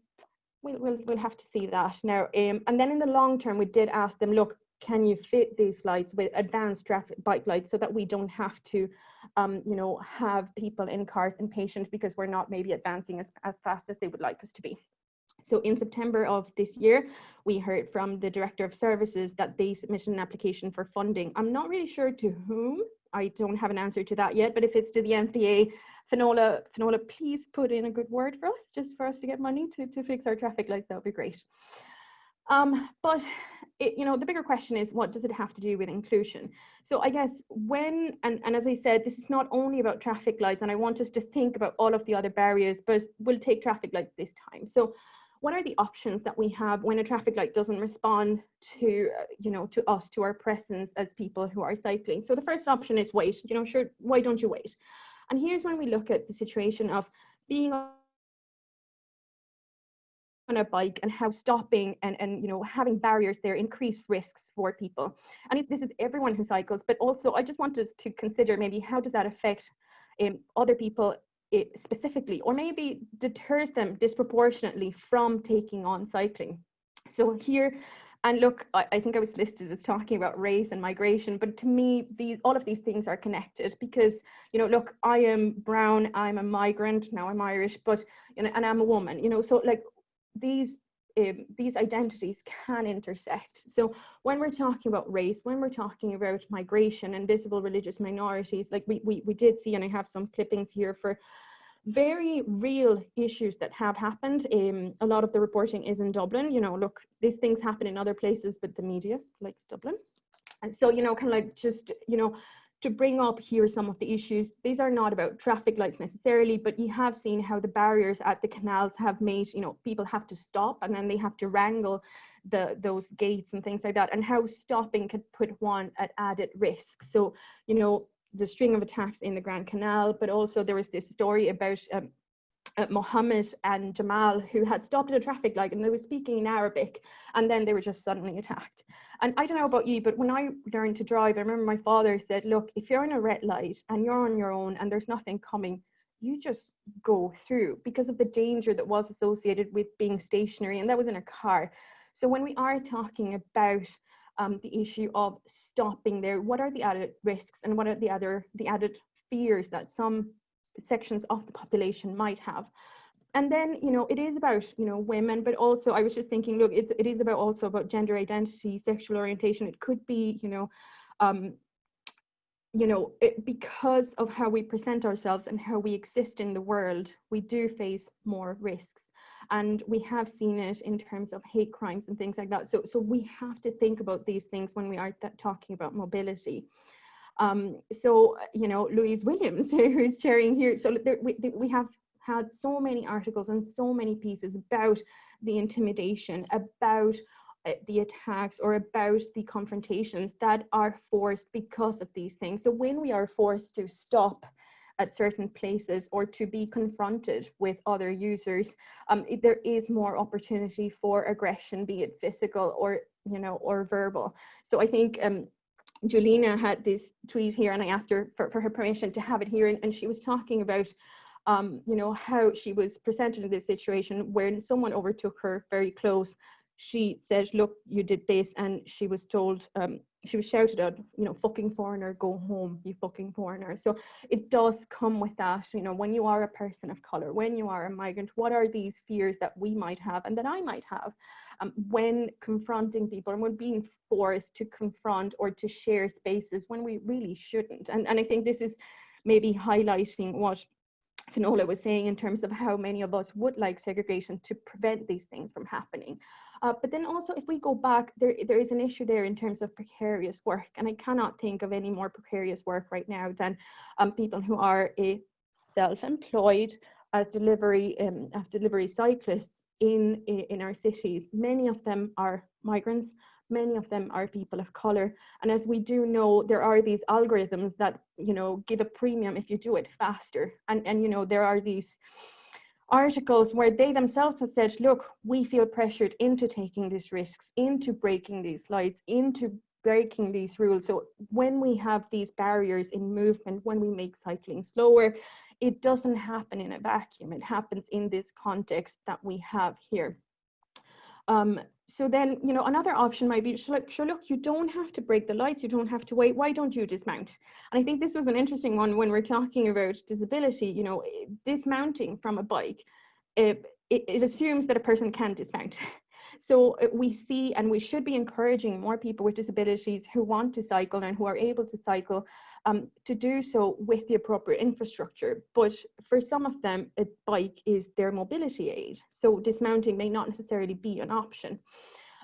we'll, we'll, we'll have to see that now. Um, and then in the long term, we did ask them, look, can you fit these lights with advanced traffic bike lights so that we don't have to um, you know have people in cars impatient because we're not maybe advancing as, as fast as they would like us to be so in September of this year, we heard from the Director of Services that they submitted an application for funding. I'm not really sure to whom. I don't have an answer to that yet, but if it's to the NTA, Finola, Finola, please put in a good word for us, just for us to get money to, to fix our traffic lights, that would be great. Um, but it, you know, the bigger question is what does it have to do with inclusion? So I guess when, and, and as I said, this is not only about traffic lights, and I want us to think about all of the other barriers, but we'll take traffic lights this time. So what are the options that we have when a traffic light doesn't respond to uh, you know to us to our presence as people who are cycling? So the first option is wait you know sure why don't you wait? And here's when we look at the situation of being on a bike and how stopping and, and you know having barriers there increase risks for people. And this is everyone who cycles but also i just wanted to consider maybe how does that affect um, other people it specifically, or maybe deters them disproportionately from taking on cycling. So here, and look, I, I, think I was listed as talking about race and migration, but to me, these all of these things are connected because, you know, look, I am brown, I'm a migrant, now I'm Irish, but, you know, and I'm a woman, you know, so like these um, these identities can intersect. So when we're talking about race, when we're talking about migration and visible religious minorities, like we, we, we did see, and I have some clippings here for very real issues that have happened. Um, a lot of the reporting is in Dublin. You know, look, these things happen in other places, but the media likes Dublin. And so, you know, kind of like just, you know, to bring up here some of the issues. These are not about traffic lights necessarily, but you have seen how the barriers at the canals have made, you know, people have to stop and then they have to wrangle the those gates and things like that, and how stopping could put one at added risk. So, you know, the string of attacks in the Grand Canal, but also there was this story about um, uh, Mohammed and Jamal who had stopped at a traffic light and they were speaking in Arabic and then they were just suddenly attacked. And I don't know about you, but when I learned to drive, I remember my father said, look, if you're in a red light and you're on your own and there's nothing coming, you just go through because of the danger that was associated with being stationary and that was in a car. So when we are talking about um, the issue of stopping there, what are the added risks and what are the other the added fears that some sections of the population might have? And then, you know, it is about, you know, women, but also I was just thinking, look, it's, it is about also about gender identity, sexual orientation. It could be, you know, um, you know, it, because of how we present ourselves and how we exist in the world, we do face more risks. And we have seen it in terms of hate crimes and things like that. So, so we have to think about these things when we are talking about mobility. Um, so, you know, Louise Williams, [laughs] who's chairing here, so there, we, we have had so many articles and so many pieces about the intimidation, about uh, the attacks or about the confrontations that are forced because of these things. So when we are forced to stop at certain places or to be confronted with other users, um, there is more opportunity for aggression, be it physical or you know or verbal. So I think um, Julina had this tweet here, and I asked her for, for her permission to have it here, and, and she was talking about. Um, you know how she was presented in this situation when someone overtook her very close she said, look, you did this. And she was told, um, she was shouted at, you know, fucking foreigner, go home, you fucking foreigner. So it does come with that, you know, when you are a person of color, when you are a migrant, what are these fears that we might have and that I might have um, when confronting people and when being forced to confront or to share spaces when we really shouldn't. And, and I think this is maybe highlighting what Finola was saying in terms of how many of us would like segregation to prevent these things from happening. Uh, but then also, if we go back, there, there is an issue there in terms of precarious work. And I cannot think of any more precarious work right now than um, people who are a self-employed as delivery, um, as delivery cyclists in, in our cities. Many of them are migrants, many of them are people of color. And as we do know, there are these algorithms that, you know, give a premium if you do it faster. And, and you know, there are these articles where they themselves have said, look, we feel pressured into taking these risks, into breaking these lights, into breaking these rules. So when we have these barriers in movement, when we make cycling slower, it doesn't happen in a vacuum. It happens in this context that we have here. Um, so then, you know, another option might be, sure, sure, look, you don't have to break the lights, you don't have to wait. Why don't you dismount? And I think this was an interesting one when we're talking about disability, you know, dismounting from a bike, it, it, it assumes that a person can dismount. [laughs] So uh, we see and we should be encouraging more people with disabilities who want to cycle and who are able to cycle um, to do so with the appropriate infrastructure. But for some of them, a bike is their mobility aid. So dismounting may not necessarily be an option.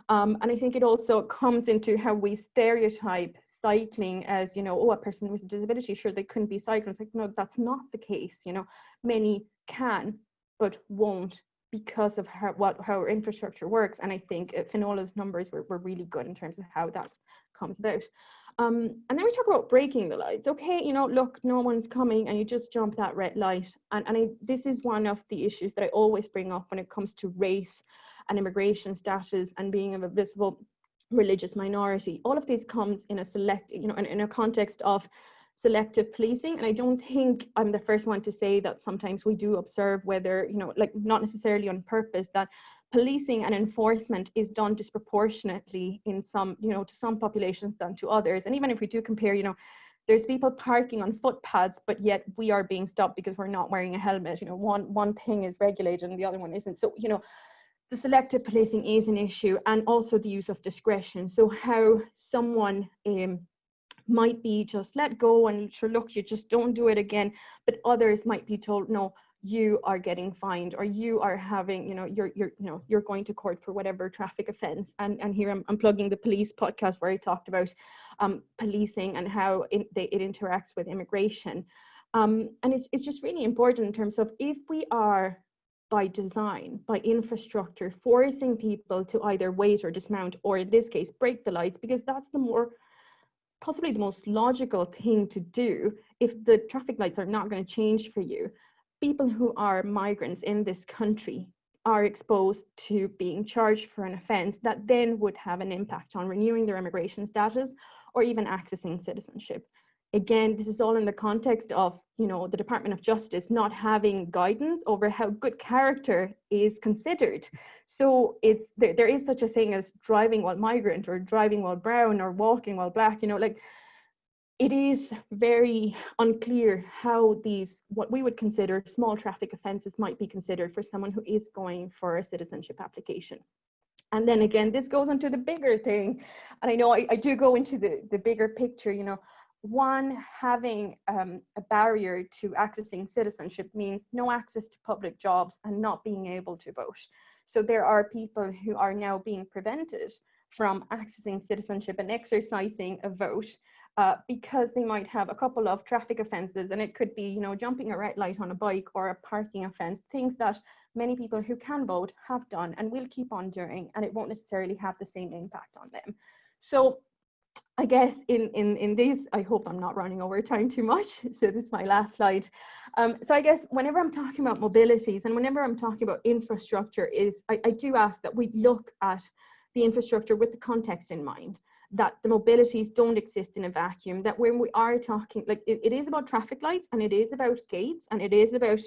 Um, and I think it also comes into how we stereotype cycling as, you know, oh, a person with a disability, sure, they couldn't be cycling. It's like, no, that's not the case. You know, many can, but won't because of how, what, how our infrastructure works. And I think Finola's numbers were, were really good in terms of how that comes about. Um, and then we talk about breaking the lights. Okay, you know, look, no one's coming and you just jump that red light. And, and I, this is one of the issues that I always bring up when it comes to race and immigration status and being of a visible religious minority. All of this comes in a select, you know, in, in a context of selective policing. And I don't think I'm the first one to say that sometimes we do observe whether, you know, like not necessarily on purpose, that policing and enforcement is done disproportionately in some, you know, to some populations than to others. And even if we do compare, you know, there's people parking on footpaths, but yet we are being stopped because we're not wearing a helmet. You know, one one thing is regulated and the other one isn't. So, you know, the selective policing is an issue and also the use of discretion. So how someone um, might be just let go and sure, look, you just don't do it again. But others might be told, no, you are getting fined or you are having you know you're you're you know you're going to court for whatever traffic offense and and here i'm, I'm plugging the police podcast where i talked about um, policing and how it, they, it interacts with immigration um, and it's, it's just really important in terms of if we are by design, by infrastructure, forcing people to either wait or dismount, or in this case, break the lights, because that's the more, possibly the most logical thing to do if the traffic lights are not going to change for you. People who are migrants in this country are exposed to being charged for an offence that then would have an impact on renewing their immigration status or even accessing citizenship. Again, this is all in the context of, you know, the Department of Justice not having guidance over how good character is considered. So it's there, there is such a thing as driving while migrant or driving while brown or walking while black, you know, like it is very unclear how these, what we would consider small traffic offences might be considered for someone who is going for a citizenship application. And then again, this goes into the bigger thing. And I know I, I do go into the, the bigger picture, you know, one, having um, a barrier to accessing citizenship means no access to public jobs and not being able to vote. So there are people who are now being prevented from accessing citizenship and exercising a vote uh, because they might have a couple of traffic offences and it could be, you know, jumping a red light on a bike or a parking offence, things that many people who can vote have done and will keep on doing and it won't necessarily have the same impact on them. So I guess in, in, in this, I hope I'm not running over time too much. [laughs] So this is my last slide. Um, so I guess whenever I'm talking about mobilities and whenever I'm talking about infrastructure is, I, I do ask that we look at the infrastructure with the context in mind that the mobilities don't exist in a vacuum, that when we are talking, like it, it is about traffic lights and it is about gates and it is about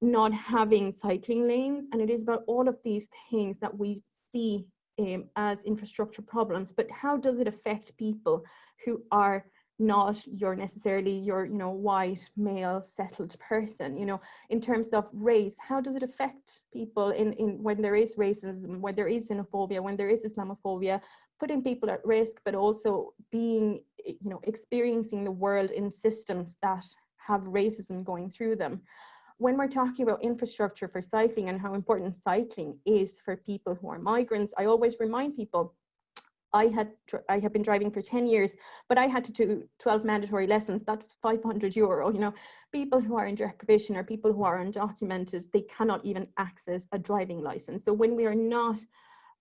not having cycling lanes and it is about all of these things that we see um, as infrastructure problems, but how does it affect people who are not your necessarily your you know white male settled person you know in terms of race? How does it affect people in in when there is racism when there is xenophobia when there is islamophobia putting people at risk, but also being, you know, experiencing the world in systems that have racism going through them. When we're talking about infrastructure for cycling and how important cycling is for people who are migrants, I always remind people I had I have been driving for 10 years, but I had to do 12 mandatory lessons. That's 500 euro. You know, people who are in deprivation or people who are undocumented, they cannot even access a driving license. So when we are not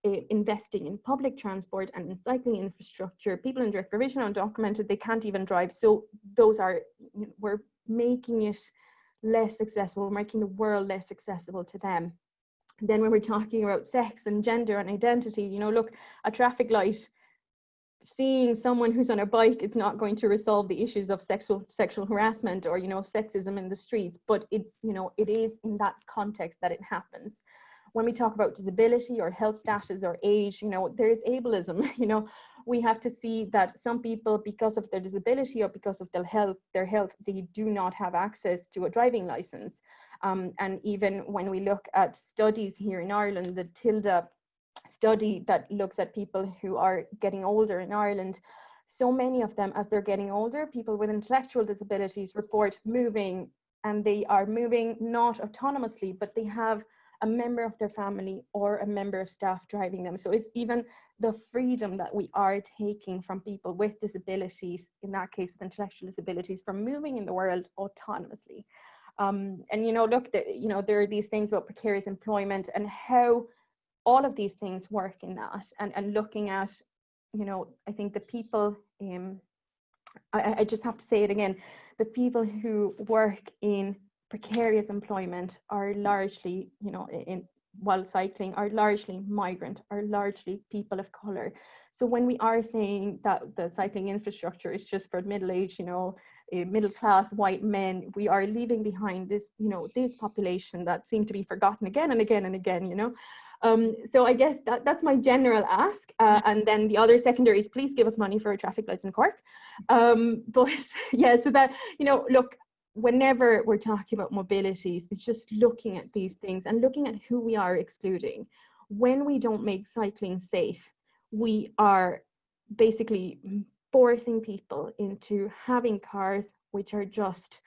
Uh, investing in public transport and in cycling infrastructure. People in direct provision undocumented, they can't even drive. So those are, we're making it less accessible, we're making the world less accessible to them. then when we're talking about sex and gender and identity, you know, look, a traffic light, seeing someone who's on a bike, it's not going to resolve the issues of sexual sexual harassment or, you know, sexism in the streets, but it, you know, it is in that context that it happens when we talk about disability or health status or age, you know, there is ableism, [laughs] you know, we have to see that some people, because of their disability or because of their health, their health, they do not have access to a driving license. Um, and even when we look at studies here in Ireland, the TILDA study that looks at people who are getting older in Ireland, so many of them, as they're getting older, people with intellectual disabilities report moving and they are moving not autonomously, but they have a member of their family or a member of staff driving them. So it's even the freedom that we are taking from people with disabilities, in that case with intellectual disabilities, from moving in the world autonomously. Um, and you know, look, you know, there are these things about precarious employment and how all of these things work in that, and and looking at, you know, I think the people, um, I, I just have to say it again, the people who work in precarious employment are largely, you know, in while cycling are largely migrant, are largely people of color. So when we are saying that the cycling infrastructure is just for middle-aged, you know, uh, middle-class white men, we are leaving behind this, you know, this population that seem to be forgotten again and again and again, you know. Um, so I guess that, that's my general ask. Uh, and then the other secondary is please give us money for a traffic lights in Cork. Um, [laughs] but yeah, so that, you know, look, whenever we're talking about mobilities, it's just looking at these things and looking at who we are excluding. When we don't make cycling safe, we are basically forcing people into having cars which are just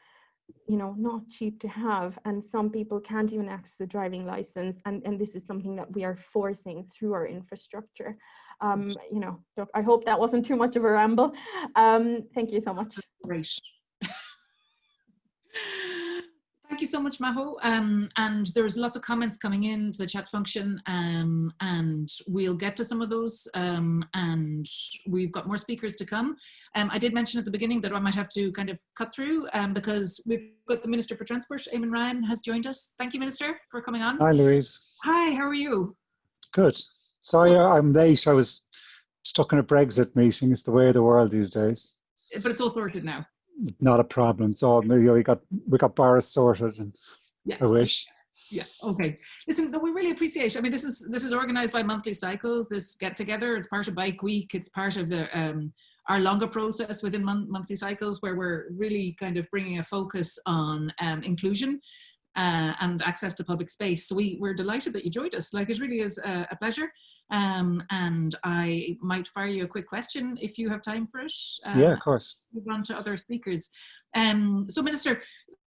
you know not cheap to have. And some people can't even access a driving license. And and this is something that we are forcing through our infrastructure. Um you know i hope that wasn't too much of a ramble. Um thank you so much. Great thank you so much, Maho. Um, and there's lots of comments coming in to the chat function, um, and we'll get to some of those. Um, and we've got more speakers to come. Um, I did mention at the beginning that I might have to kind of cut through um, because we've got the Minister for Transport, Eamon Ryan, has joined us. Thank you, Minister, for coming on. Hi, Louise. Hi, how are you? Good. Sorry, I'm late. I was stuck in a Brexit meeting. It's the way of the world these days. But it's all sorted now. Not a problem. So we got we got Boris sorted, and Yeah. I wish. Yeah. Okay. Listen, no, we really appreciate. I mean, this is this is organised by Monthly Cycles. This get together. It's part of Bike Week. It's part of the um, our longer process within mon- Monthly Cycles, where we're really kind of bringing a focus on um, inclusion uh, and access to public space. So we we're delighted that you joined us. Like it really is a, a pleasure. Um, and I might fire you a quick question if you have time for it. Uh, yeah, of course. move on to other speakers. Um, so, Minister,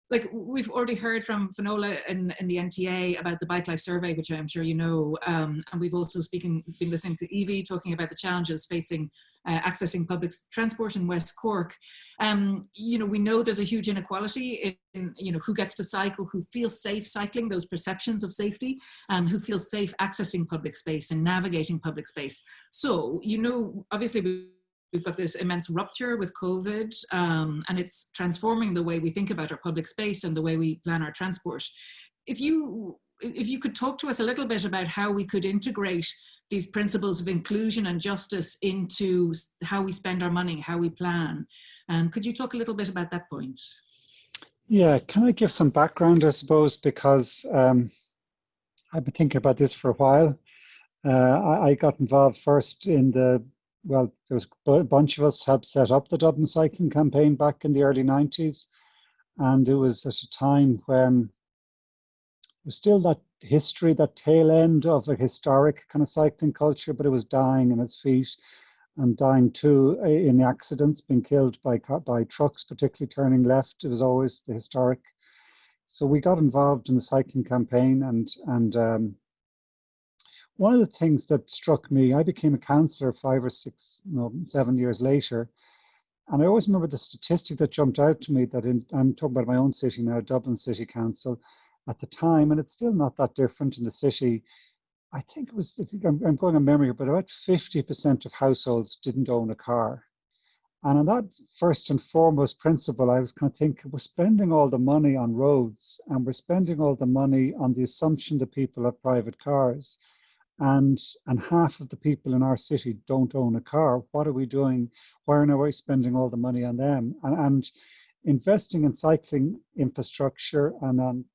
like we've already heard from Finola in, in the NTA about the Bike Life Survey, which I'm sure you know, um, and we've also speaking, been listening to Evie talking about the challenges facing uh, accessing public transport in West Cork. Um, you know, we know there's a huge inequality in, you know, who gets to cycle, who feels safe cycling, those perceptions of safety, um, who feels safe accessing public space and navigating public space. So, you know, obviously we we've got this immense rupture with COVID, um, and it's transforming the way we think about our public space and the way we plan our transport. If you if you could talk to us a little bit about how we could integrate these principles of inclusion and justice into how we spend our money, how we plan. Um, could you talk a little bit about that point? Yeah, can I give some background, I suppose, because um, I've been thinking about this for a while. Uh, I, I, got involved first in the, well, there was a bunch of us had set up the Dublin Cycling Campaign back in the early 90s. And it was at a time when was still that history, that tail end of a historic kind of cycling culture, but it was dying in its feet and dying too in accidents, being killed by by trucks, particularly turning left. It was always the historic. So we got involved in the cycling campaign, and and um, one of the things that struck me, I became a councillor five or six, no, seven years later, and I always remember the statistic that jumped out to me that in, I'm talking about my own city now, Dublin City Council at the time, and it's still not that different in the city. I think it was, I think I'm, I'm going on memory, but about 50% of households didn't own a car. And on that first and foremost principle, I was kind of thinking we're spending all the money on roads and we're spending all the money on the assumption that people have private cars. And, and half of the people in our city don't own a car. What are we doing? Why are we spending all the money on them? And, and investing in cycling infrastructure and on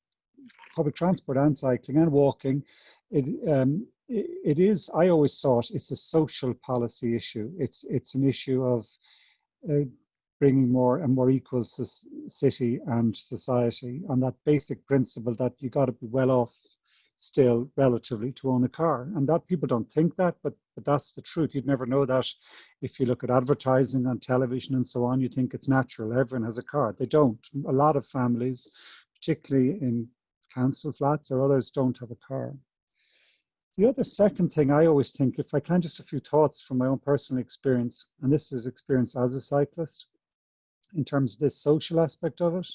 public transport and cycling and walking, it, um, it, it is, I always thought it's a social policy issue. It's, it's an issue of uh, bringing more and more equal city and society on that basic principle that you got to be well off still relatively to own a car. And that people don't think that but but that's the truth. You'd never know that if you look at advertising on television and so on you think it's natural. Everyone has a car. They don't. A lot of families particularly in council flats or others don't have a car. The other second thing I always think, if I can, just a few thoughts from my own personal experience, and this is experience as a cyclist, in terms of this social aspect of it.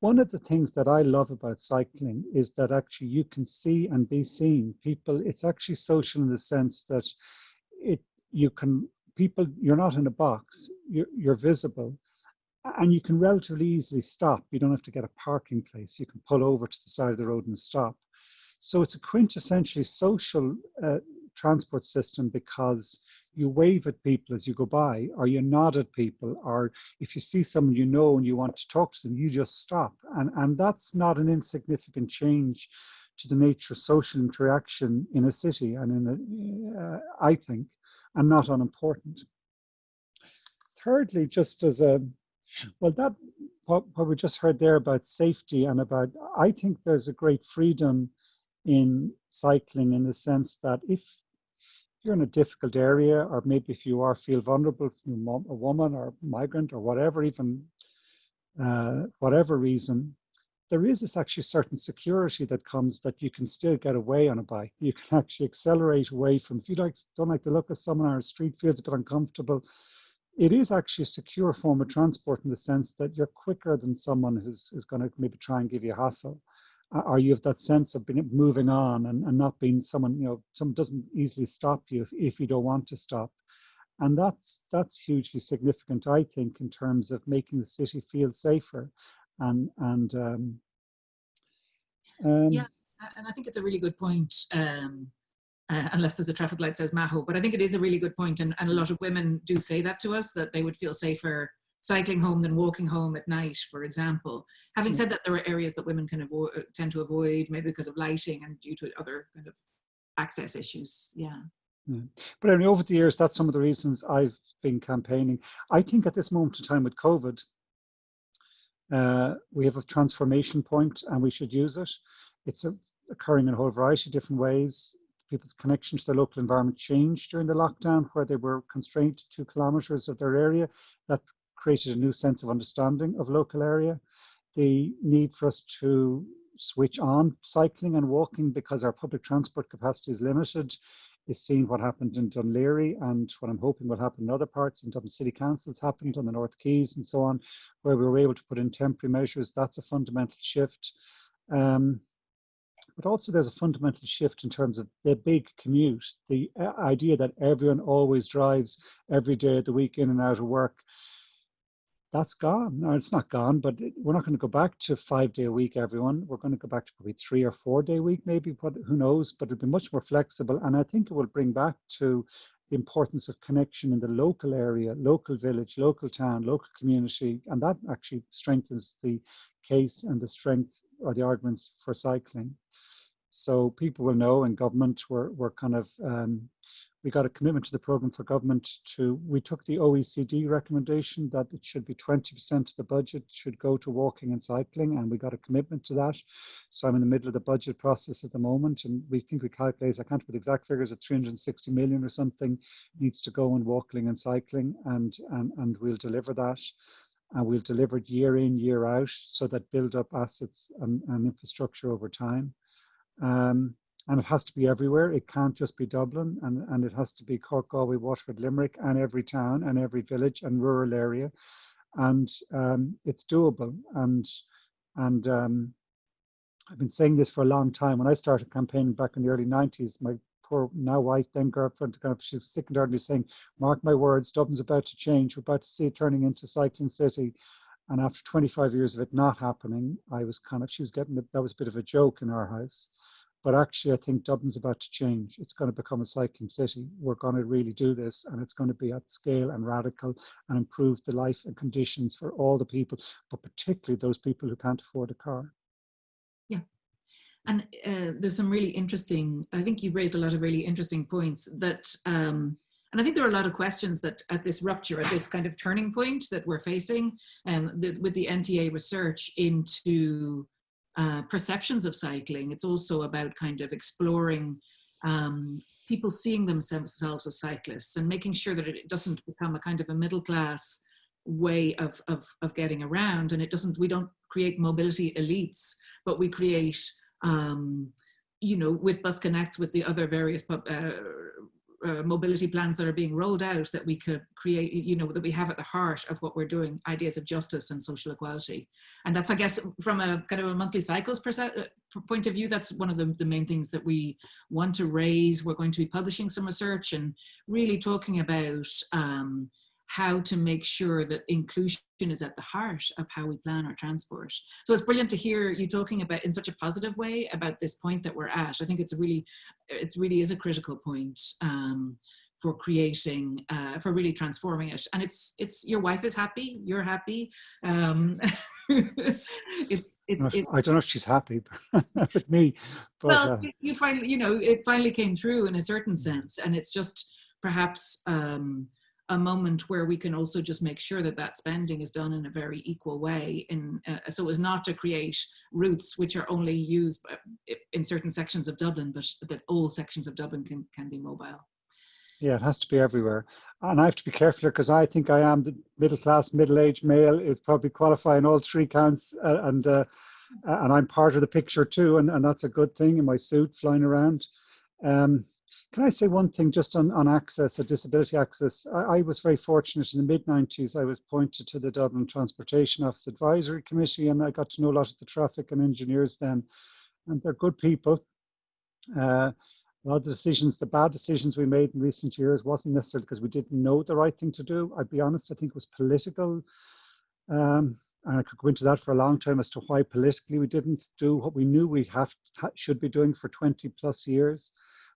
One of the things that I love about cycling is that actually you can see and be seen. People, it's actually social in the sense that it you can people you're not in a box you're, you're visible and you can relatively easily stop. You don't have to get a parking place. You can pull over to the side of the road and stop. So it's a quintessentially social uh, transport system because you wave at people as you go by, or you nod at people, or if you see someone you know and you want to talk to them, you just stop. And, and that's not an insignificant change to the nature of social interaction in a city and in a, uh, I think, and not unimportant. Thirdly, just as a well, that what, what we just heard there about safety and about, I think there's a great freedom in cycling in the sense that if you're in a difficult area, or maybe if you are feel vulnerable from a woman or migrant or whatever, even uh, whatever reason, there is this actually certain security that comes that you can still get away on a bike. You can actually accelerate away from, if you like, don't like the look of someone on a street, feels a bit uncomfortable, it is actually a secure form of transport in the sense that you're quicker than someone who's, who's going to maybe try and give you a hassle. Or you have that sense of being moving on and, and not being someone, you know, someone doesn't easily stop you if, if you don't want to stop. And that's that's hugely significant, I think, in terms of making the city feel safer. And and um, um, yeah, and I think it's a really good point. Um, uh, unless there's a traffic light says Maho. But I think it is a really good point, and, and a lot of women do say that to us that they would feel safer cycling home than walking home at night, for example. Having hmm. said that, there are areas that women can avoid, uh, tend to avoid, maybe because of lighting and due to other kind of access issues. Yeah. yeah. But anyway, over the years, that's some of the reasons I've been campaigning. I think at this moment in time with COVID, uh, we have a transformation point and we should use it. It's a, occurring in a whole variety of different ways people's connection to their local environment changed during the lockdown, where they were constrained to two kilometres of their area. That created a new sense of understanding of local area. The need for us to switch on cycling and walking because our public transport capacity is limited is seeing what happened in Laoghaire and what I'm hoping will happen in other parts in Dublin City Councils happened on the North Quays and so on, where we were able to put in temporary measures. That's a fundamental shift. Um, but also there's a fundamental shift in terms of the big commute, the uh, idea that everyone always drives every day of the week in and out of work. That's gone. No, it's not gone, but we're not going to go back to five day a week, everyone. We're going to go back to probably three or four day a week, maybe, but who knows? But it'll be much more flexible. And I think it will bring back to the importance of connection in the local area, local village, local town, local community. And that actually strengthens the case and the strength or the arguments for cycling. So people will know in government we're, we're kind of, um, we got a commitment to the program for government to, we took the OECD recommendation that it should be 20% of the budget should go to walking and cycling and we got a commitment to that. So I'm in the middle of the budget process at the moment and we think we calculate, I can't put exact figures at 360 million or something needs to go in walking and cycling and, and, and we'll deliver that and we'll deliver it year in, year out, so that build up assets and, and infrastructure over time. Um, and it has to be everywhere. It can't just be Dublin, and, and it has to be Cork, Galway, Waterford, Limerick, and every town and every village and rural area. And um, it's doable. And and um, I've been saying this for a long time. When I started campaigning back in the early 90s, my poor now wife, then girlfriend, kind of, she was sick and tired of me saying, "Mark my words, Dublin's about to change. We're about to see it turning into cycling city." And after 25 years of it not happening, I was kind of, she was getting, that was a bit of a joke in our house. But actually, I think Dublin's about to change. It's going to become a cycling city. We're going to really do this, and it's going to be at scale and radical and improve the life and conditions for all the people, but particularly those people who can't afford a car. Yeah. And uh, there's some really interesting, I think you've raised a lot of really interesting points that, um, and I think there are a lot of questions that at this rupture, at this kind of turning point that we're facing um, with the NTA research into uh, perceptions of cycling. It's also about kind of exploring um, people seeing themselves as cyclists and making sure that it doesn't become a kind of a middle class way of, of, of getting around and it doesn't, we don't create mobility elites, but we create um, you know, with Bus Connects, with the other various uh, uh, mobility plans that are being rolled out that we could create, you know, that we have at the heart of what we're doing, ideas of justice and social equality. And that's, I guess, from a kind of a monthly cycles uh, point of view, that's one of the, the main things that we want to raise. We're going to be publishing some research and really talking about um, how to make sure that inclusion is at the heart of how we plan our transport. So it's brilliant to hear you talking about in such a positive way about this point that we're at. I think it's really, it really is a critical point um, for creating, uh, for really transforming it. And it's, it's your wife is happy, you're happy. Um, [laughs] it's, it's, it's, I don't know if she's happy [laughs] with me. But, well, uh, you finally, you know, it finally came through in a certain sense, and it's just perhaps. Um, a moment where we can also just make sure that that spending is done in a very equal way in uh, so as not to create routes which are only used in certain sections of Dublin but that all sections of Dublin can can be mobile. Yeah it has to be everywhere. And I have to be careful because I think I am the middle class middle-aged male is probably qualifying all three counts uh, and uh, and I'm part of the picture too and, and that's a good thing in my suit flying around. Um, can I say one thing just on, on access, a disability access? I, I was very fortunate in the mid 90s. I was appointed to the Dublin Transportation Office Advisory Committee, and I got to know a lot of the traffic and engineers then. And they're good people. Uh, a lot of the decisions, the bad decisions we made in recent years wasn't necessarily because we didn't know the right thing to do. I'd be honest, I think it was political. Um, and I could go into that for a long time as to why politically we didn't do what we knew we have should be doing for 20 plus years.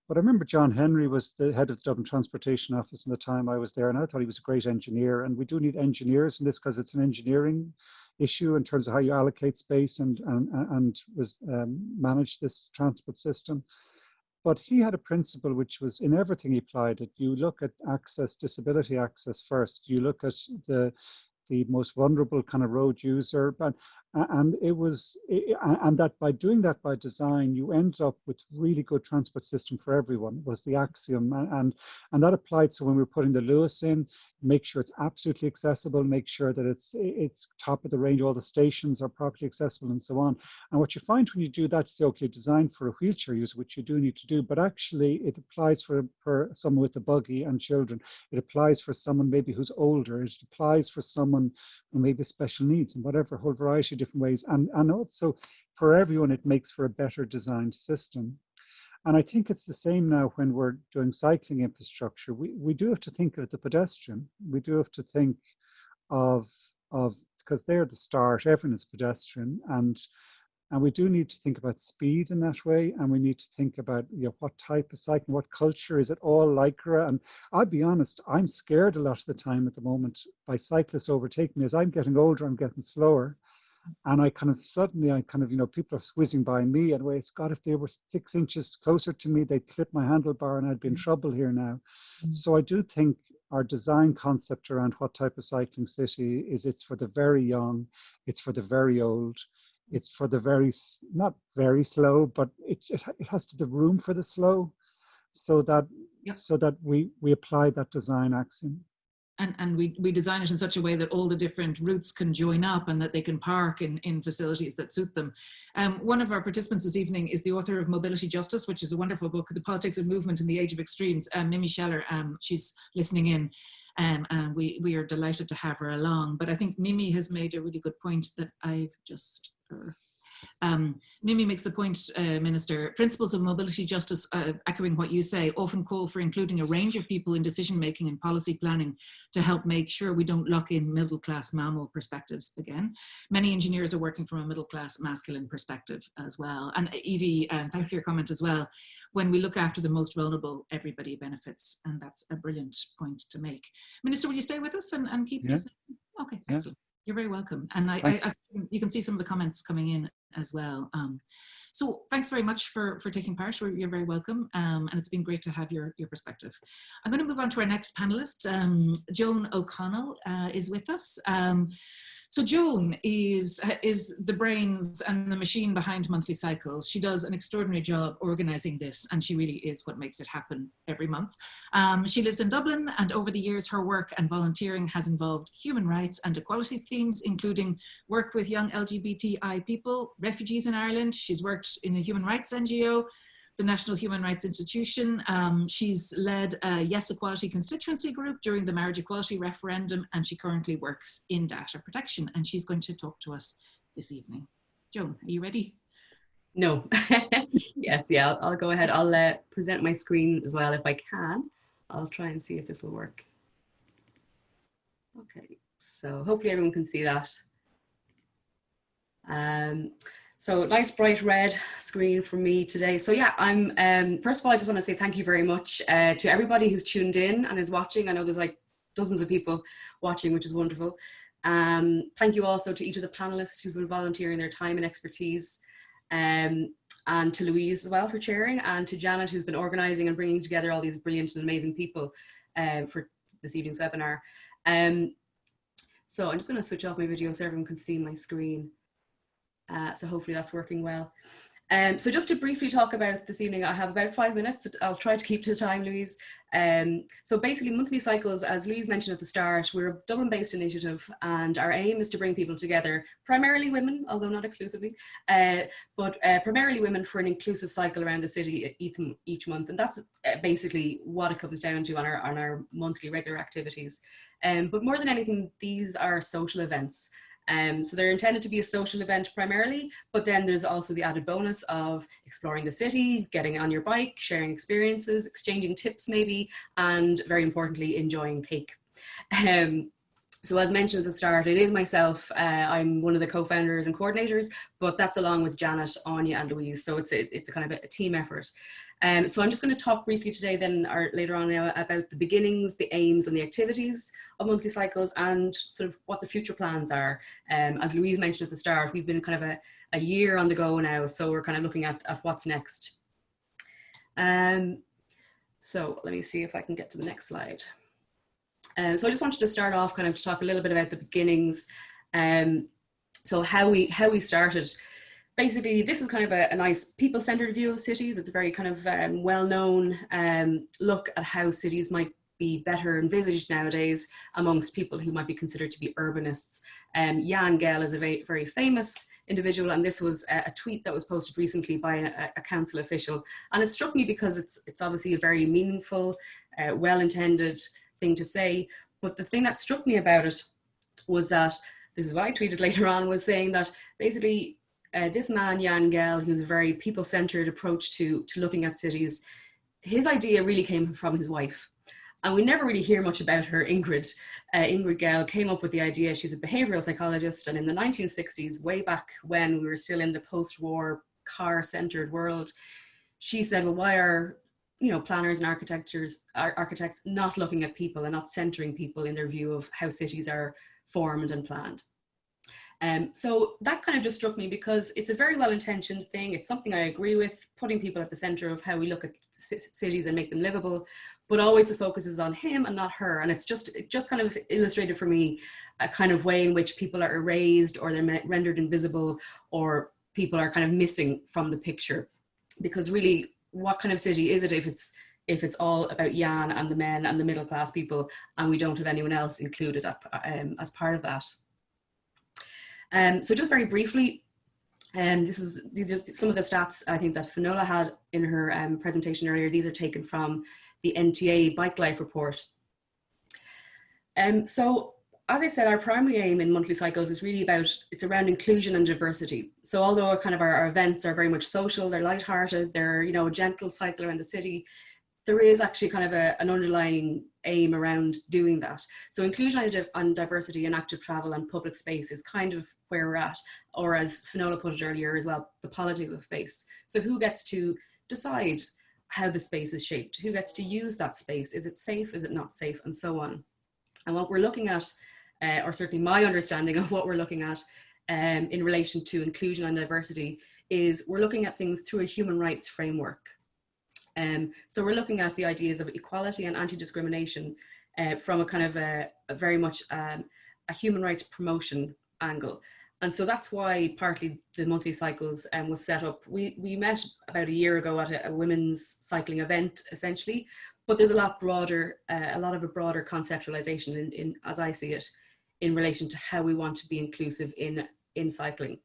But I remember John Henry was the head of the Dublin Transportation Office in the time I was there, and I thought he was a great engineer. And we do need engineers in this because it's an engineering issue in terms of how you allocate space and and and was, um, manage this transport system. But he had a principle which was in everything he applied it. You look at access, disability access first. You look at the the most vulnerable kind of road user, and it was and that by doing that by design you end up with really good transport system for everyone was the axiom. And and that applied so when we were putting the Luas in make sure it's absolutely accessible make sure that it's it's top of the range all the stations are properly accessible and so on. And what you find when you do that you say okay design for a wheelchair user which you do need to do but actually it applies for for someone with a buggy and children. It applies for someone maybe who's older. It applies for someone who maybe special needs and whatever whole variety different ways. And, and also for everyone, it makes for a better designed system. And I think it's the same now when we're doing cycling infrastructure. We, we do have to think of the pedestrian. We do have to think of, of because they're the start, everyone is pedestrian. And, and we do need to think about speed in that way. And we need to think about you know, what type of cycling, what culture, is it all Lycra? And I'll be honest, I'm scared a lot of the time at the moment by cyclists overtaking me. As I'm getting older, I'm getting slower and I kind of suddenly I kind of you know people are whizzing by me and way God if they were six inches closer to me they'd clip my handlebar and I'd be in mm. trouble here now. Mm. So I do think our design concept around what type of cycling city is it's for the very young, it's for the very old, it's for the very not very slow, but it it, it has to the room for the slow, so that yep. so that we we apply that design axiom and, and we, we design it in such a way that all the different routes can join up and that they can park in, in facilities that suit them. Um, one of our participants this evening is the author of Mobility Justice, which is a wonderful book, The Politics of Movement in the Age of Extremes, um, Mimi Sheller, um, she's listening in. Um, and we, we are delighted to have her along. But I think Mimi has made a really good point that I've just uh, um, Mimi makes the point, uh, Minister, principles of mobility justice, uh, echoing what you say, often call for including a range of people in decision making and policy planning to help make sure we don't lock in middle class MAMIL perspectives again. Many engineers are working from a middle class masculine perspective as well. And Evie, uh, thanks for your comment as well. When we look after the most vulnerable, everybody benefits. And that's a brilliant point to make. Minister, will you stay with us and, and keep yeah. listening? Okay, yeah. excellent. You're very welcome. And I, I, I, you can see some of the comments coming in as well. Um, so thanks very much for, for taking part. You're very welcome. Um, and it's been great to have your, your perspective. I'm going to move on to our next panelist. Um, Joan O'Connell uh, is with us. Um, so Joan is, is the brains and the machine behind Monthly Cycles. She does an extraordinary job organizing this and she really is what makes it happen every month. Um, she lives in Dublin and over the years her work and volunteering has involved human rights and equality themes, including work with young LGBTI people, refugees in Ireland. She's worked in a human rights NGO, the National Human Rights Institution. Um, she's led a Yes Equality constituency group during the marriage equality referendum, and she currently works in data protection. And she's going to talk to us this evening. Joan, are you ready? No. [laughs] yes, yeah, I'll, I'll, go ahead. I'll uh, present my screen as well if I can. I'll try and see if this will work. Okay, so hopefully everyone can see that. Um, so nice bright red screen for me today. So yeah, I'm, um, first of all, I just want to say thank you very much uh, to everybody who's tuned in and is watching. I know there's like dozens of people watching, which is wonderful. Um, thank you also to each of the panelists who've been volunteering their time and expertise. Um, and to Louise as well for chairing and to Janet who's been organizing and bringing together all these brilliant and amazing people uh, for this evening's webinar. Um, so I'm just going to switch off my video so everyone can see my screen. Uh, so hopefully that's working well. Um, so just to briefly talk about this evening, I have about five minutes. I'll try to keep to the time, Louise. Um, so basically monthly cycles, as Louise mentioned at the start, we're a Dublin based initiative and our aim is to bring people together, primarily women, although not exclusively, uh, but uh, primarily women for an inclusive cycle around the city each, each month. And that's uh, basically what it comes down to on our, on our monthly regular activities. Um, but more than anything, these are social events. Um, so they're intended to be a social event primarily, but then there's also the added bonus of exploring the city, getting on your bike, sharing experiences, exchanging tips maybe, and very importantly, enjoying cake. Um, so as mentioned at the start, it is myself. Uh, I'm one of the co-founders and coordinators, but that's along with Janet, Anya and Louise. So it's a, it's a kind of a team effort. Um, so I'm just going to talk briefly today then or later on now about the beginnings, the aims and the activities of monthly cycles and sort of what the future plans are. Um, as Louise mentioned at the start, we've been kind of a, a year on the go now, so we're kind of looking at, at what's next. Um, so let me see if I can get to the next slide. Um, so I just wanted to start off kind of to talk a little bit about the beginnings. Um, so how we how we started. Basically, this is kind of a, a nice people-centered view of cities. It's a very kind of um, well-known um, look at how cities might be better envisaged nowadays amongst people who might be considered to be urbanists. Um, Jan Gehl is a very, very famous individual and this was a, a tweet that was posted recently by a, a, council official and it struck me because it's, it's obviously a very meaningful, uh, well-intended thing to say but the thing that struck me about it was that, this is what I tweeted [laughs] later on, was saying that basically uh, this man, Jan Gehl, who's a very people-centered approach to, to looking at cities, his idea really came from his wife and we never really hear much about her. Ingrid, uh, Ingrid Gehl came up with the idea. She's a behavioral psychologist, and in the 1960s, way back when we were still in the post-war car-centered world, she said, "Well, why are you know planners and architectures, architects not looking at people and not centering people in their view of how cities are formed and planned?" Um, so that kind of just struck me because it's a very well-intentioned thing. It's something I agree with, putting people at the center of how we look at cities and make them livable, but always the focus is on him and not her. And it's just, it just kind of illustrated for me a kind of way in which people are erased or they're rendered invisible or people are kind of missing from the picture. Because really, what kind of city is it if it's if it's all about Jan and the men and the middle class people and we don't have anyone else included um, as part of that. Um, so just very briefly, um, this is just some of the stats I think that Finola had in her um, presentation earlier. These are taken from the NTA Bike Life report. Um, so as I said, our primary aim in monthly cycles is really about, it's around inclusion and diversity. So although kind of our, our events are very much social, they're lighthearted, they're, you know, a gentle cycle around the city, there is actually kind of a, an underlying aim around doing that. So inclusion and diversity and active travel and public space is kind of where we're at, or as Finola put it earlier as well, the politics of space. So who gets to decide how the space is shaped? Who gets to use that space? Is it safe? Is it not safe? And so on. And what we're looking at, uh, or certainly my understanding of what we're looking at um, in relation to inclusion and diversity is we're looking at things through a human rights framework. Um, so we're looking at the ideas of equality and anti-discrimination uh, from a kind of a, a very much um, a human rights promotion angle. And so that's why partly the monthly cycles um, was set up. We, we met about a year ago at a, a women's cycling event, essentially, but there's a lot broader, uh, a lot of a broader conceptualization in, in, as I see it, in relation to how we want to be inclusive in, in cycling.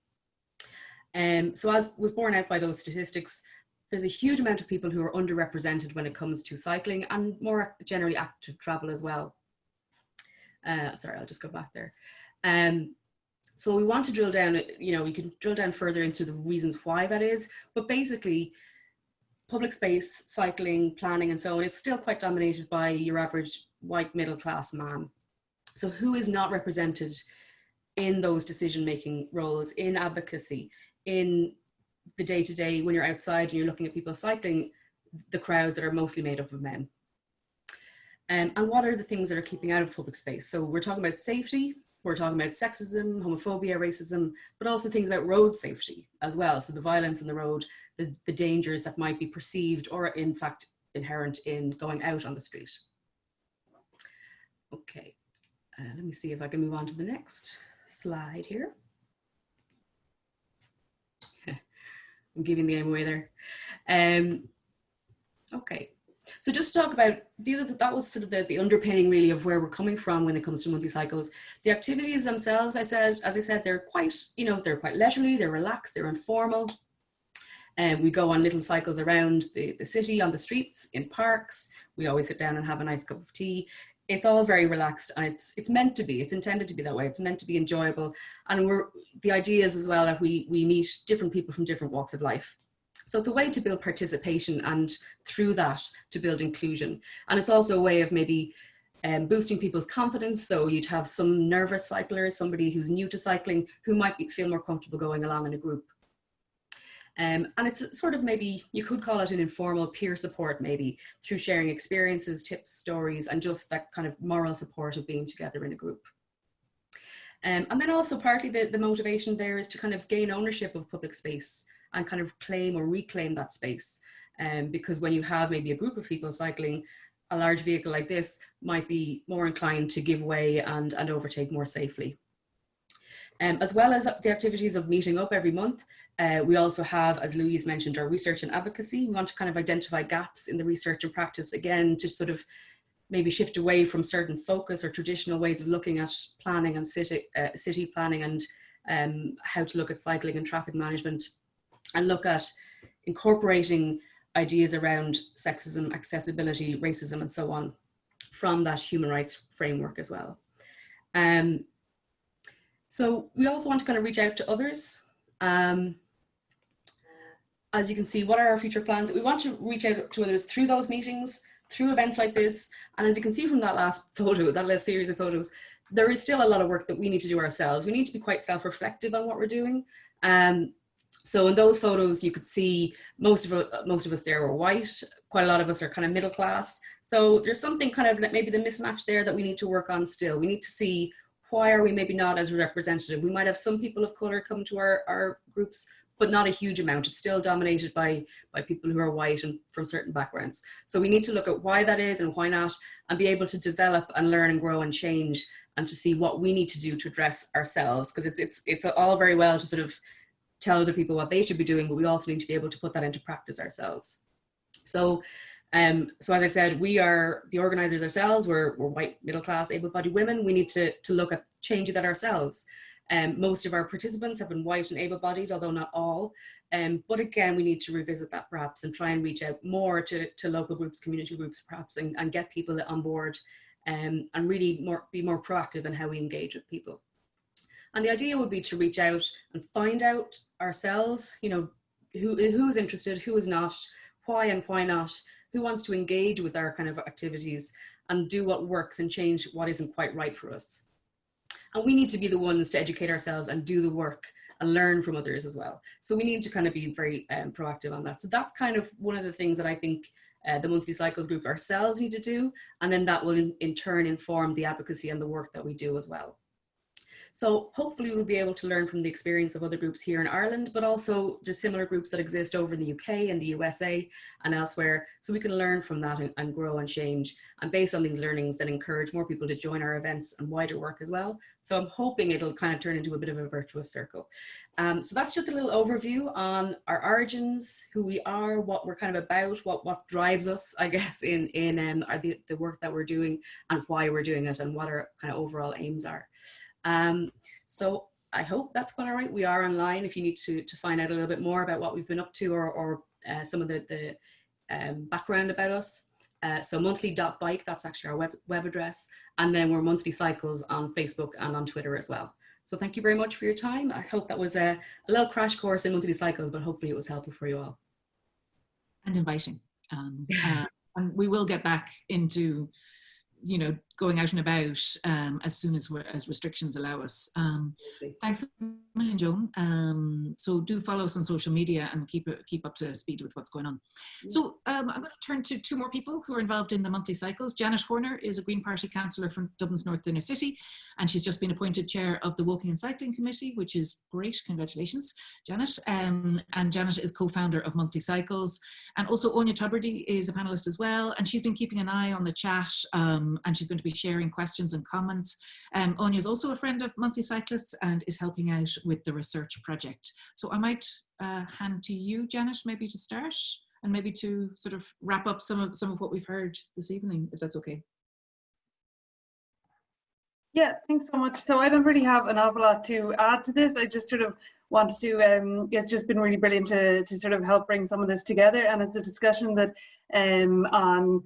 Um, so as was borne out by those statistics, there's a huge amount of people who are underrepresented when it comes to cycling and more generally active travel as well. Uh, sorry, I'll just go back there. Um, so we want to drill down, you know, we can drill down further into the reasons why that is, but basically public space, cycling, planning and so on is still quite dominated by your average white middle class man. So who is not represented in those decision-making roles, in advocacy, in the day to day when you're outside and you're looking at people cycling, the crowds that are mostly made up of men. Um, and what are the things that are keeping out of public space? So we're talking about safety, we're talking about sexism, homophobia, racism, but also things about road safety as well. So the violence on the road, the, the dangers that might be perceived or in fact inherent in going out on the street. Okay, uh, let me see if I can move on to the next slide here. I'm giving the aim away there. Um, okay. So just to talk about these, are, that was sort of the, the underpinning really of where we're coming from when it comes to monthly cycles. The activities themselves, I said, as I said, they're quite, you know, they're quite leisurely, they're relaxed, they're informal. And um, we go on little cycles around the, the city, on the streets, in parks. We always sit down and have a nice cup of tea. It's all very relaxed and it's it's meant to be. It's intended to be that way. It's meant to be enjoyable. And we're the idea is as well that we we meet different people from different walks of life. So it's a way to build participation and through that to build inclusion. And it's also a way of maybe um, boosting people's confidence. So you'd have some nervous cyclers, somebody who's new to cycling, who might be, feel more comfortable going along in a group. Um, and it's sort of maybe, you could call it an informal peer support maybe, through sharing experiences, tips, stories, and just that kind of moral support of being together in a group. Um, and then also partly the, the motivation there is to kind of gain ownership of public space and kind of claim or reclaim that space. Um, because when you have maybe a group of people cycling, a large vehicle like this might be more inclined to give way and, and overtake more safely. Um, as well as the activities of meeting up every month, uh, we also have, as Louise mentioned, our research and advocacy. We want to kind of identify gaps in the research and practice, again, to sort of maybe shift away from certain focus or traditional ways of looking at planning and city, uh, city planning and um, how to look at cycling and traffic management and look at incorporating ideas around sexism, accessibility, racism, and so on from that human rights framework as well. Um, so we also want to kind of reach out to others. Um, as you can see, what are our future plans? We want to reach out to others through those meetings, through events like this. And as you can see from that last [laughs] photo, that last series of photos, there is still a lot of work that we need to do ourselves. We need to be quite self-reflective on what we're doing. Um, so in those photos, you could see most of, most of us there were white. Quite a lot of us are kind of middle class. So there's something kind of maybe the mismatch there that we need to work on still. We need to see why are we maybe not as representative? We might have some people of color come to our, our groups, but not a huge amount. It's still dominated by, by people who are white and from certain backgrounds. So we need to look at why that is and why not, and be able to develop and learn and grow and change and to see what we need to do to address ourselves. Because it's, it's, it's all very well to sort of tell other people what they should be doing, but we also need to be able to put that into practice ourselves. So, um, so as I said, we are the organizers ourselves. We're, we're white, middle class, able-bodied women. We need to, to look at changing that ourselves. Um, most of our participants have been white and able-bodied, although not all. Um, but again, we need to revisit that perhaps and try and reach out more to, to local groups, community groups perhaps, and, and get people on board um, and really more, be more proactive in how we engage with people. And the idea would be to reach out and find out ourselves, you know, who, who is interested, who is not, why and why not, who wants to engage with our kind of activities and do what works and change what isn't quite right for us. And we need to be the ones to educate ourselves and do the work and learn from others as well. So we need to kind of be very um, proactive on that. So that's kind of one of the things that I think uh, the monthly cycles group ourselves need to do. And then that will in, in turn inform the advocacy and the work that we do as well. So hopefully we'll be able to learn from the experience of other groups here in Ireland, but also there's similar groups that exist over in the UK and the USA and elsewhere. So we can learn from that and, and grow and change. And based on these learnings, then encourage more people to join our events and wider work as well. So I'm hoping it'll kind of turn into a bit of a virtuous circle. Um, so that's just a little overview on our origins, who we are, what we're kind of about, what, what drives us, I [laughs] guess, in, in um, the, the work that we're doing and why we're doing it and what our kind of overall aims are. Um, so I hope that's quite all right. We are online if you need to, to find out a little bit more about what we've been up to or, or uh, some of the, the um, background about us. Uh, so monthly.bike, that's actually our web, web address. And then we're monthly cycles on Facebook and on Twitter as well. So thank you very much for your time. I hope that was a, a little crash course in monthly cycles, but hopefully it was helpful for you all. And inviting. Um, [laughs] uh, and we will get back into you know, going out and about um, as soon as as restrictions allow us. Um, thanks a million, Joan. Um, so do follow us on social media and keep keep up to speed with what's going on. So um, I'm going to turn to two more people who are involved in the monthly cycles. Janet Horner is a Green Party councillor from Dublin's North Inner City, and she's just been appointed chair of the Walking and Cycling Committee, which is great. Congratulations, Janet. Um, and Janet is co-founder of Monthly Cycles, and also Anya Tubridy is a panelist as well, and she's been keeping an eye on the chat, um, and she's going to to be sharing questions and comments. Um, Anya is also a friend of Monthly Cyclists and is helping out with the research project. So I might uh, hand to you, Janet, maybe to start and maybe to sort of wrap up some of some of what we've heard this evening, if that's okay. Yeah, thanks so much. So I don't really have an awful lot to add to this. I just sort of wanted to, um, it's just been really brilliant to, to sort of help bring some of this together. And it's a discussion that, um, on,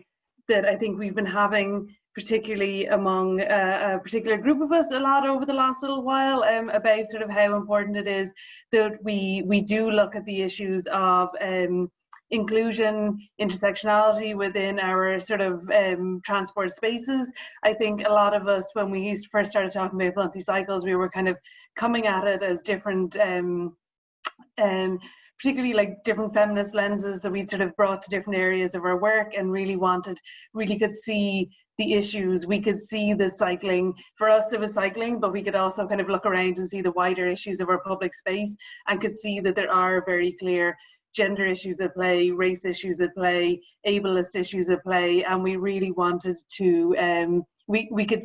that I think we've been having particularly among uh, a particular group of us a lot over the last little while um, about sort of how important it is that we we do look at the issues of um, inclusion, intersectionality within our sort of um, transport spaces. I think a lot of us, when we first started talking about monthly cycles, we were kind of coming at it as different, um, um, particularly like different feminist lenses that we'd sort of brought to different areas of our work and really wanted, really could see the issues. We could see that cycling, for us it was cycling, but we could also kind of look around and see the wider issues of our public space and could see that there are very clear gender issues at play, race issues at play, ableist issues at play, and we really wanted to, um, we, we could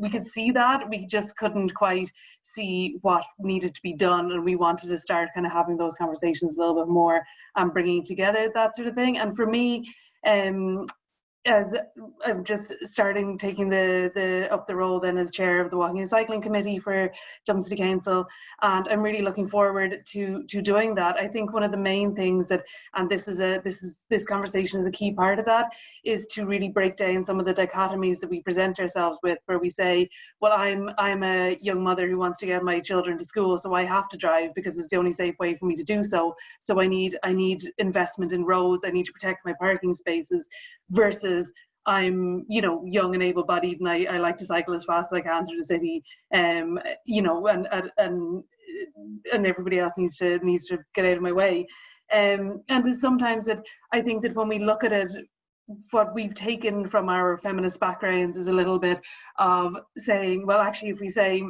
we could see that we just couldn't quite see what needed to be done and we wanted to start kind of having those conversations a little bit more and bringing together that sort of thing and for me um as I'm just starting taking the the up the role then as chair of the walking and cycling committee for Dublin City Council. And I'm really looking forward to to doing that. I think one of the main things that and this is a this is this conversation is a key part of that is to really break down some of the dichotomies that we present ourselves with where we say well I'm I'm a young mother who wants to get my children to school so I have to drive because it's the only safe way for me to do so. So I need I need investment in roads. I need to protect my parking spaces versus I'm, you know, young and able-bodied, and I, I like to cycle as fast as I can through the city. Um, you know, and and and, everybody else needs to needs to get out of my way. Um, and sometimes that I think that when we look at it, what we've taken from our feminist backgrounds is a little bit of saying, well, actually, if we say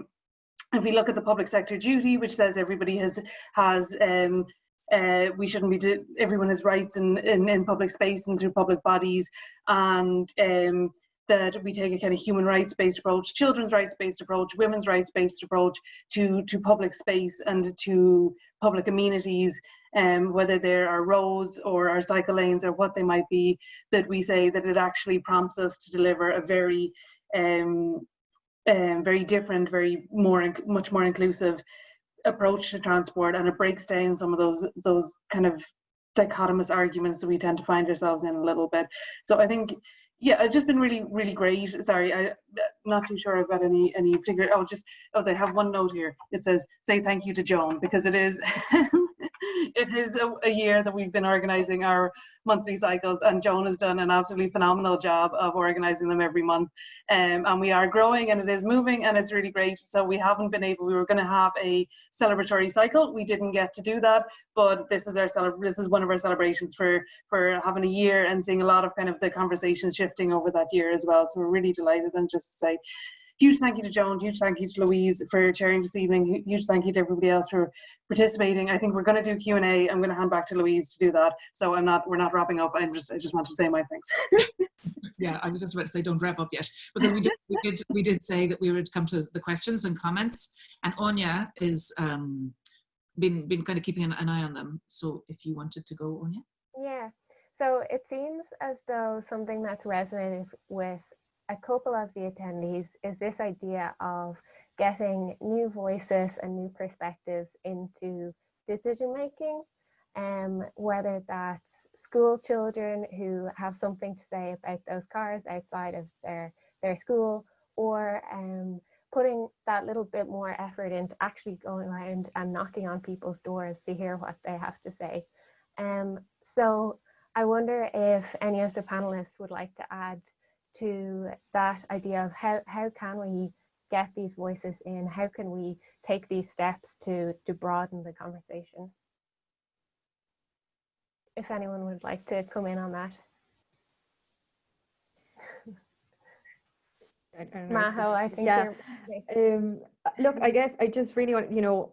if we look at the public sector duty, which says everybody has has um, uh, we shouldn't be everyone has rights in, in, in public space and through public bodies. And um, that we take a kind of human rights based approach children's rights based approach women's rights based approach to to public space and to public amenities um, whether there are roads or our cycle lanes or what they might be that we say that it actually prompts us to deliver a very um, um, very different very more much more inclusive approach to transport and it breaks down some of those those kind of dichotomous arguments that we tend to find ourselves in a little bit. So i think yeah it's just been really really great. Sorry i'm not too sure i've got any any particular oh just oh they have one note here. It says say thank you to joan because it is [laughs] it is a, a, year that we've been organizing our monthly cycles and Joan has done an absolutely phenomenal job of organizing them every month. Um, and we are growing and it is moving and it's really great. So we haven't been able we were going to have a celebratory cycle. We didn't get to do that but this is our this is one of our celebrations for for having a year and seeing a lot of kind of the conversations shifting over that year as well. So we're really delighted and just to say huge thank you to Joan, huge thank you to Louise for chairing this evening, huge thank you to everybody else for participating. I think we're going to do Q&A. I'm going to hand back to Louise to do that. So I'm not, we're not wrapping up. I'm just, I just want to say my thanks. [laughs] yeah, I was just about to say don't wrap up yet because we did, we did, we did say that we would come to the questions and comments and Anya is um, been, been kind of keeping an, an eye on them. So if you wanted to go, Anya. Yeah. So it seems as though something that's resonated with a couple of the attendees is this idea of getting new voices and new perspectives into decision making, um, whether that's school children who have something to say about those cars outside of their, their school, or um, putting that little bit more effort into actually going around and knocking on people's doors to hear what they have to say. Um, so I wonder if any of the panelists would like to add to that idea of how, how can we get these voices in? How can we take these steps to, to broaden the conversation? If anyone would like to come in on that. [laughs] Maho, I think yeah. Um, look, I guess I just really want, you know,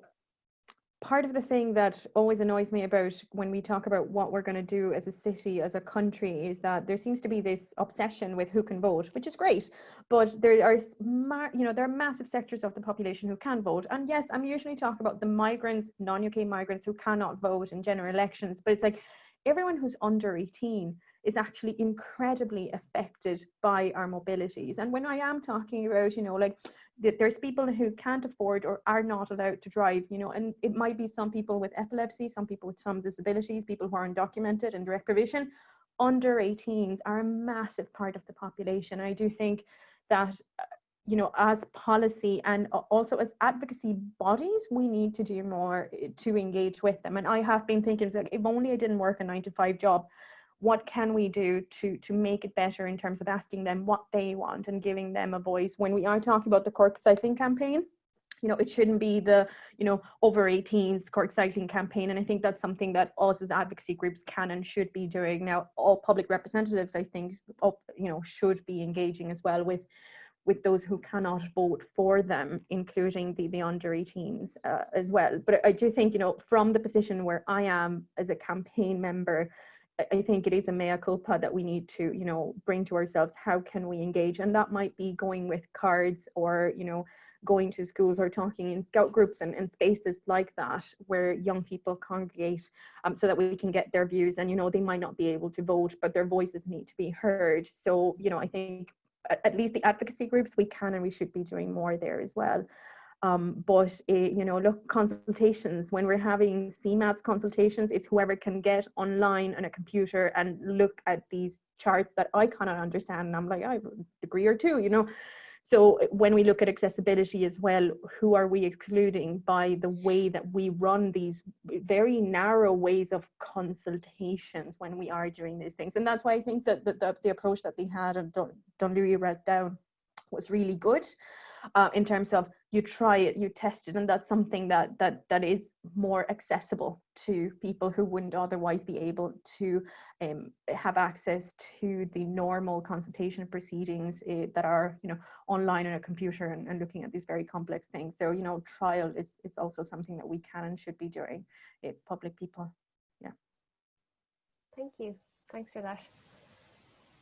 part of the thing that always annoys me about when we talk about what we're going to do as a city, as a country, is that there seems to be this obsession with who can vote, which is great. But there are, you know, there are massive sectors of the population who can vote. And yes, I'm usually talking about the migrants, non-UK migrants who cannot vote in general elections. But it's like everyone who's under 18 is actually incredibly affected by our mobilities. And when I am talking about, you know, like there's people who can't afford or are not allowed to drive, you know, and it might be some people with epilepsy, some people with some disabilities, people who are undocumented and direct provision. Under 18s are a massive part of the population. I do think that, uh, you know, as policy and also as advocacy bodies, we need to do more eh, to engage with them. And I have been thinking, like, if only I didn't work a nine to five job, what can we do to to make it better in terms of asking them what they want and giving them a voice when we are talking about the cork cycling campaign you know it shouldn't be the you know over 18s cork cycling campaign and i think that's something that us as advocacy groups can and should be doing now all public representatives i think you know should be engaging as well with with those who cannot vote for them, including the, the under 18s uh, as well. But I do think, you know, from the position where I am as a campaign member, I think it is a mea culpa that we need to, you know, bring to ourselves. How can we engage? And that might be going with cards or, you know, going to schools or talking in scout groups and, and spaces like that where young people congregate um, so that we can get their views. And, you know, they might not be able to vote, but their voices need to be heard. So, you know, I think at, at least the advocacy groups, we can and we should be doing more there as well. Um, but uh, you know, look, consultations, when we're having CMATS consultations, it's whoever can get online on a computer and look at these charts that I cannot understand. And I'm like, I have a degree or two, you know. So when we look at accessibility as well, who are we excluding by the way that we run these very narrow ways of consultations when we are doing these things? And that's why I think that the, the, the approach that they had and Don, Don Louis read down was really good uh, in terms of you try it, you test it, and that's something that that that is more accessible to people who wouldn't otherwise be able to um, have access to the normal consultation proceedings uh, that are you know online on a computer and, and, looking at these very complex things. So you know trial is is also something that we can and should be doing. Uh, public people, yeah. Thank you. Thanks for that.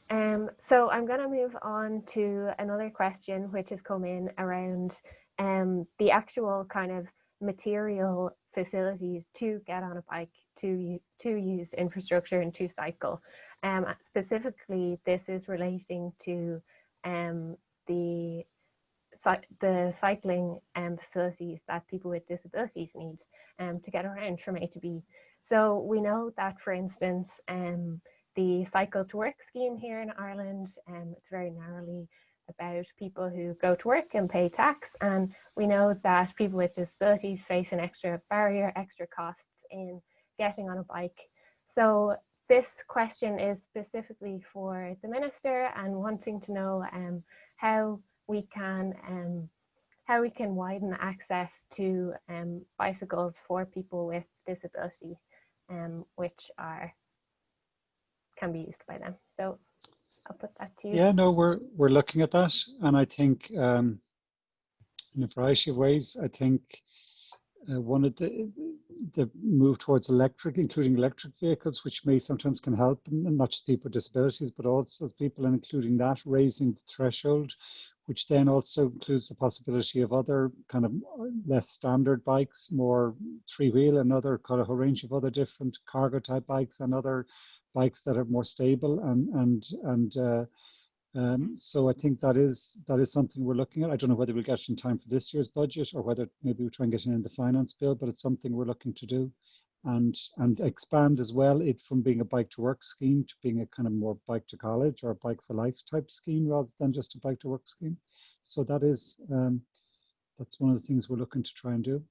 Um, so I'm going to move on to another question which has come in around um, the actual kind of material facilities to get on a bike, to, to use infrastructure and to cycle. Um, specifically, this is relating to um, the, the cycling um, facilities that people with disabilities need um, to get around from A to B. So we know that, for instance, the Cycle to Work scheme here in Ireland. Um, it's very narrowly about people who go to work and pay tax. And we know that people with disabilities face an extra barrier, extra costs in getting on a bike. So this question is specifically for the Minister and wanting to know um, how we can um, how we can widen access to um, bicycles for people with disability, um, which are can be used by them. So I'll put that to you. Yeah, no, we're we're looking at that, and I think um, in a variety of ways. I think uh, one of the the move towards electric, including electric vehicles, which may sometimes can help, not just people with disabilities, but also people, and including that, raising the threshold, which then also includes the possibility of other kind of less standard bikes, more three wheel, and other kind of a range of other different cargo type bikes and other bikes that are more stable and and and uh, um, so I think that is that is something we're looking at. I don't know whether we'll get it in time for this year's budget or whether maybe we'll try and get it in the finance bill, but it's something we're looking to do and and expand as well it from being a bike to work scheme to being a kind of more bike to college or bike for life type scheme rather than just a bike to work scheme. So that is um, that's one of the things we're looking to try and do.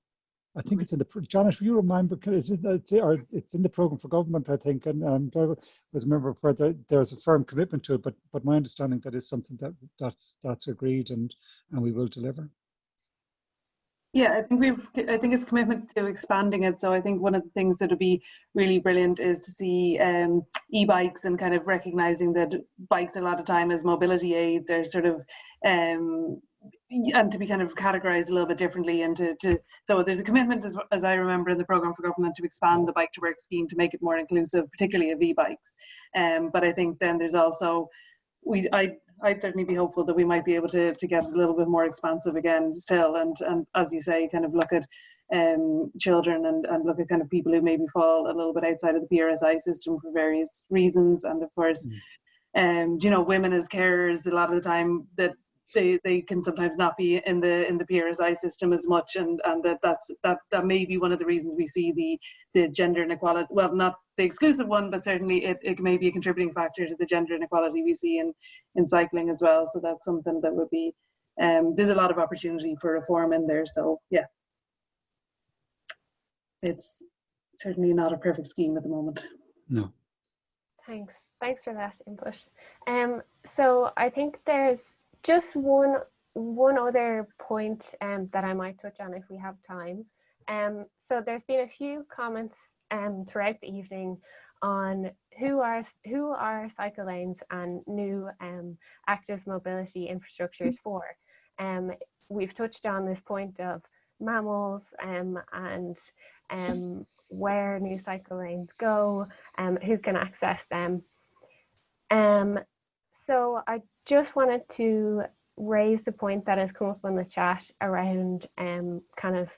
I think it's in the, John, if you remember, it's in, it's, or it's in the program for government, I think, and um, I was a member where there, there's a firm commitment to it, but but my understanding that is something that that's that's agreed and and we will deliver. Yeah, I think we've. I think it's commitment to expanding it. So I think one of the things that would be really brilliant is to see um, e-bikes and kind of recognizing that bikes a lot of time as mobility aids are sort of um, and to be kind of categorized a little bit differently and to, to so there's a commitment as, as I remember in the program for government to expand the bike to work scheme to make it more inclusive, particularly of e-bikes. Um, but I think then there's also we I I'd certainly be hopeful that we might be able to, to get a little bit more expansive again still and, and as you say, kind of look at um, children and, and look at kind of people who maybe fall a little bit outside of the PRSI system for various reasons. And of course, mm. um, you know, women as carers, a lot of the time that they, they can sometimes not be in the in the PRSI system as much and and that that's that that may be one of the reasons we see the the gender inequality well not the exclusive one but certainly it, it may be a contributing factor to the gender inequality we see in in cycling as well. So that's something that would be um there's a lot of opportunity for reform in there. So yeah. It's certainly not a perfect scheme at the moment. No. Thanks. Thanks for that input. Um so i think there's just one one other point um, that I might touch on if we have time. Um, so there's been a few comments um, throughout the evening on who are who are cycle lanes and new um, active mobility infrastructures for. Um, we've touched on this point of MAMILs um, and where new cycle lanes go, um, who can access them. So I just wanted to raise the point that has come up in the chat around um, kind of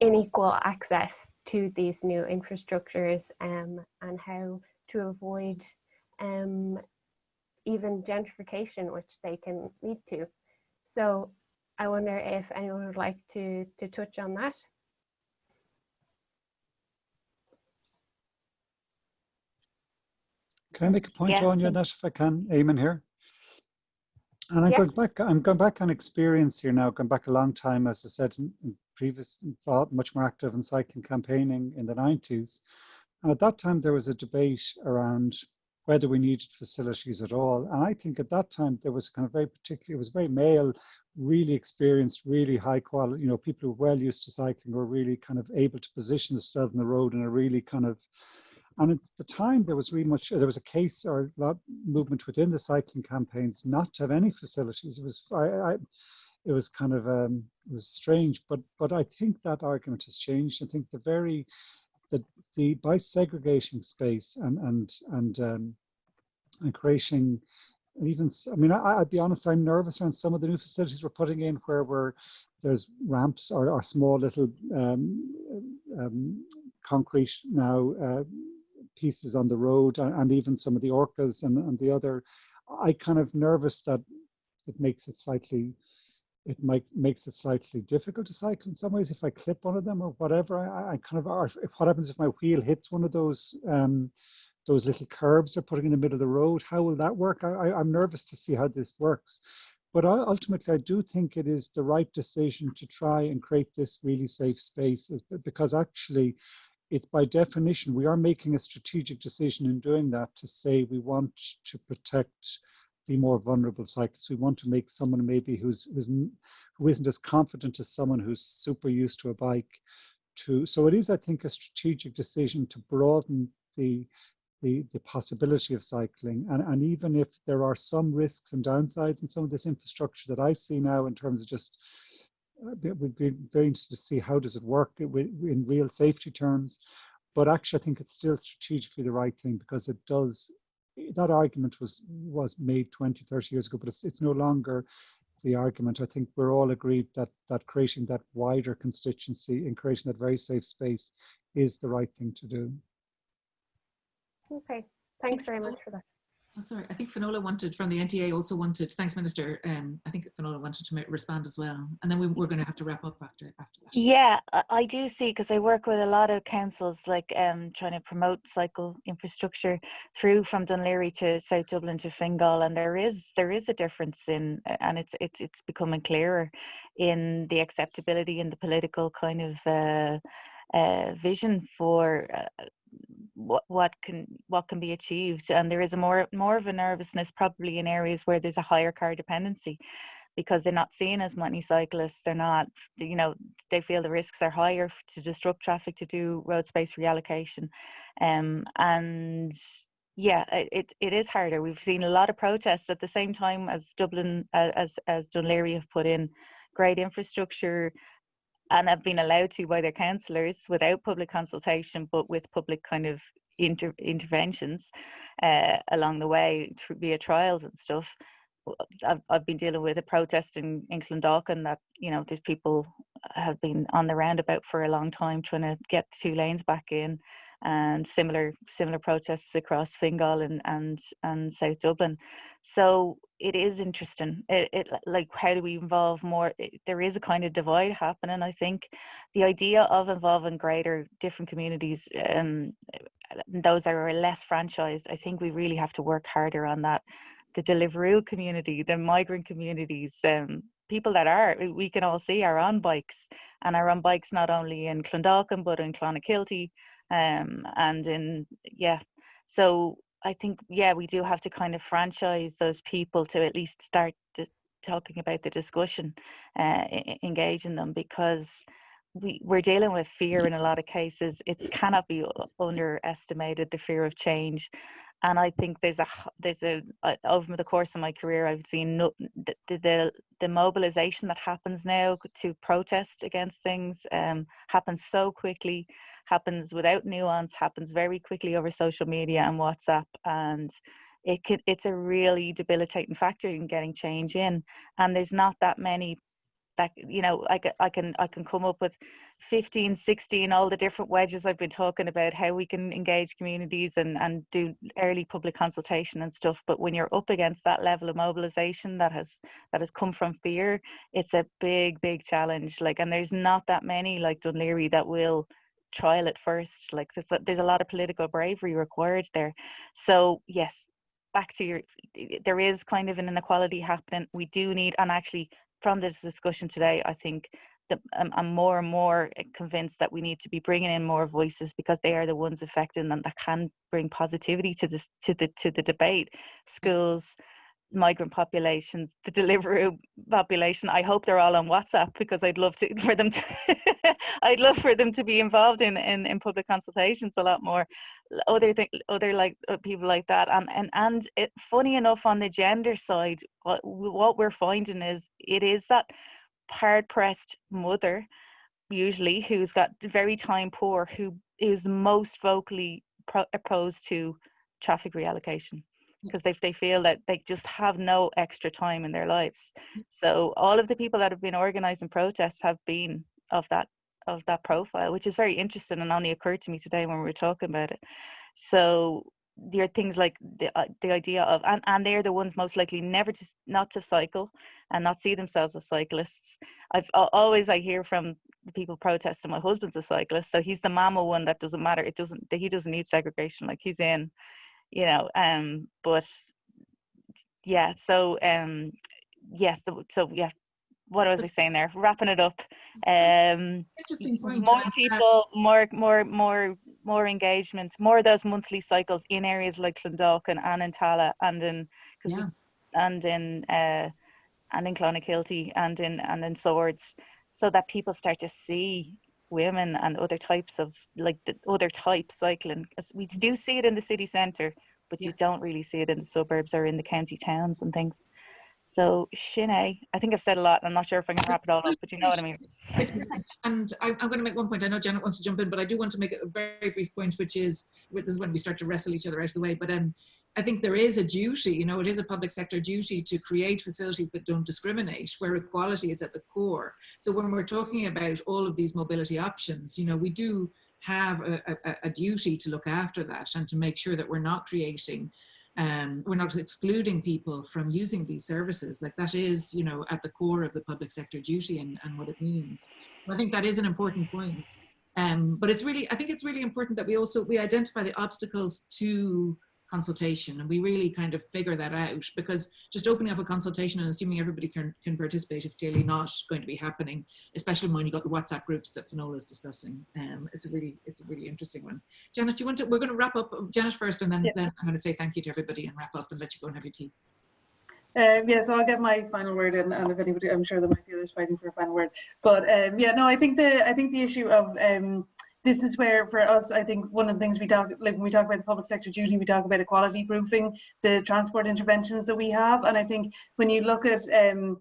unequal access to these new infrastructures um, and how to avoid um, even gentrification, which they can lead to. So I wonder if anyone would like to, to touch on that. Can I make a point Yeah. on you that if I can, Eamon here? And I'm Yeah. going back. I'm going back on experience here now. Going back a long time, as I said, in, in previous, involved, much more active in cycling campaigning in the 90s. And at that time, there was a debate around whether we needed facilities at all. And I think at that time there was kind of very particular. It was very male, really experienced, really high quality. You know, people who were well used to cycling were really kind of able to position themselves on the road in a really kind of and at the time, there was really much, there was a case or a movement within the cycling campaigns not to have any facilities. It was, I, I it was kind of, um, it was strange, but but I think that argument has changed. I think the very, the the by segregating space and and and um, and creating even I mean I, I'd be honest I'm nervous around some of the new facilities we're putting in where we're there's ramps or, or small little um, um, concrete now uh, pieces on the road and, and even some of the orcas and, and the other, I kind of nervous that it makes it slightly, it might makes it slightly difficult to cycle in some ways if I clip one of them or whatever. I, I kind of, if, what happens if my wheel hits one of those um, those little curbs they're putting in the middle of the road? How will that work? I, I'm nervous to see how this works. But I, ultimately, I do think it is the right decision to try and create this really safe space because actually it by definition, we are making a strategic decision in doing that to say we want to protect the more vulnerable cyclists. We want to make someone maybe who's, who's who isn't as confident as someone who's super used to a bike to, so it is, I think, a strategic decision to broaden the, the, the possibility of cycling. And, and even if there are some risks and downsides in some of this infrastructure that I see now in terms of just it would be very interesting to see how does it work in real safety terms. But actually, I think it's still strategically the right thing because it does. That argument was was made 20, 30 years ago, but it's it's no longer the argument. I think we're all agreed that that creating that wider constituency and creating that very safe space is the right thing to do. Okay, thanks very much for that. Oh, sorry, I think Finola wanted from the NTA also wanted, thanks Minister, um, I think Finola wanted to respond as well. And then we, we're going to have to wrap up after, after that. Yeah, I do see because I work with a lot of councils like um, trying to promote cycle infrastructure through from Laoghaire to South Dublin to Fingal and there is there is a difference in and it's it's it's becoming clearer in the acceptability and the political kind of uh, uh, vision for uh, what what can what can be achieved and there is a more more of a nervousness probably in areas where there's a higher car dependency because they're not seeing as many cyclists. They're not, you know, they feel the risks are higher to disrupt traffic to do road space reallocation. Um, and yeah, it, it is harder. We've seen a lot of protests at the same time as Dublin, as, as Laoghaire have put in great infrastructure and have been allowed to by their councillors without public consultation, but with public kind of inter- interventions uh, along the way through via trials and stuff. I've, I've been dealing with a protest in, in Clondalkin that, you know, these people have been on the roundabout for a long time trying to get the two lanes back in and similar similar protests across Fingal and and and South Dublin. So it is interesting. It, it like how do we involve more? It, there is a kind of divide happening. I think the idea of involving greater different communities, um, those that are less franchised, I think we really have to work harder on that. The Deliveroo community, the migrant communities, um, people that are we can all see are on bikes and are on bikes not only in Clondalkin but in Clonakilty um, and in yeah. So i think yeah we do have to kind of franchise those people to at least start talking about the discussion uh, engaging them because we, we're dealing with fear in a lot of cases. It cannot be underestimated the fear of change and I think there's a there's a over the course of my career I've seen no, the, the the mobilization that happens now to protest against things um, happens so quickly happens without nuance, happens very quickly over social media and WhatsApp, and it can, it's a really debilitating factor in getting change in. And there's not that many that you know I I can I can come up with 15 16 all the different wedges I've been talking about how we can engage communities and and do early public consultation and stuff. But when you're up against that level of mobilization that has that has come from fear it's a big big challenge. Like and there's not that many like Laoghaire that will trial it first. Like there's a, there's a lot of political bravery required there. So yes back to your there is kind of an inequality happening. We do need and actually from this discussion today i think that I'm, I'm more and more eh, convinced that we need to be bringing in more voices because they are the ones affected and that can bring positivity to this to the to the debate. Mm. Schools migrant populations, the Deliveroo population. I hope they're all on WhatsApp because I'd love to [laughs] for them to I'd love for them to be involved in, in, in public consultations a lot more. Other thing, other like uh, people like that, and and and it, funny enough on the gender side, what what we're finding is it is that hard pressed mother, usually who's got very time poor, who is most vocally pro- opposed to traffic reallocation because they, they feel that they just have no extra time in their lives. Mm. So all of the people that have been organizing protests have been of that of that profile, which is very interesting and only occurred to me today when we were talking about it. So there are things like the uh, the idea of and, and they're the ones most likely never to not to cycle and not see themselves as cyclists. I've always I hear from the people protesting. My husband's a cyclist, so he's the MAMIL one that doesn't matter. It doesn't he doesn't need segregation. Like he's in you know um but yeah so um yes so, so yeah what was I saying there? Wrapping it up. Um, Interesting point. More people, more, more, more, more engagement, more of those monthly cycles in areas like Clondalkin and in Tallaght and in, cause Yeah. we, and in, uh, and in Clonakilty and in and in Swords, so that people start to see women and other types of like the other types cycling. we do see it in the city centre, but you don't really see it in the suburbs or in the county towns and things. So Shine, I think I've said a lot. I'm not sure if I can wrap it all up, but you know what I mean. And I, I'm going to make one point. I know Janet wants to jump in, but I do want to make a very brief point, which is this is when we start to wrestle each other out of the way. But um, I think there is a duty, you know, it is a public sector duty to create facilities that don't discriminate, where equality is at the core. So when we're talking about all of these mobility options, you know, we do have a, a, a duty to look after that and to make sure that we're not creating um, we're not excluding people from using these services. Like that is, you know, at the core of the public sector duty and, and what it means. I think that is an important point. Um, but it's really, I think it's really important that we also, we identify the obstacles to consultation and we really kind of figure that out because just opening up a consultation and assuming everybody can, can participate is clearly not going to be happening, especially when you've got the WhatsApp groups that Finola is discussing. Um, it's a really, it's a really interesting one. Janet, do you want to, we're going to wrap up Janet first and then, Yeah. then I'm going to say thank you to everybody and wrap up and let you go and have your tea. Uh, yeah, so I'll get my final word in, and if anybody, I'm sure there might be others fighting for a final word. But um, yeah, no, I think the I think the issue of um, this is where for us, I think one of the things we talk like when we talk about the public sector duty, we talk about equality proofing the transport interventions that we have, and I think when you look at um,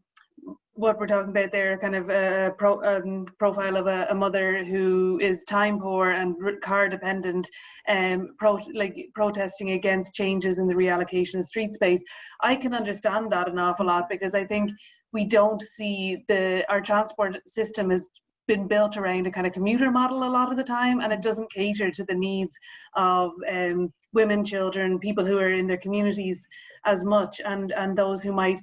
what we're talking about there, kind of a pro, um, profile of a, a, mother who is time poor and car dependent, um, pro, like protesting against changes in the reallocation of street space. I can understand that an awful lot because I think we don't see the our transport system has been built around a kind of commuter model a lot of the time, and it doesn't cater to the needs of um, women, children, people who are in their communities as much, and and those who might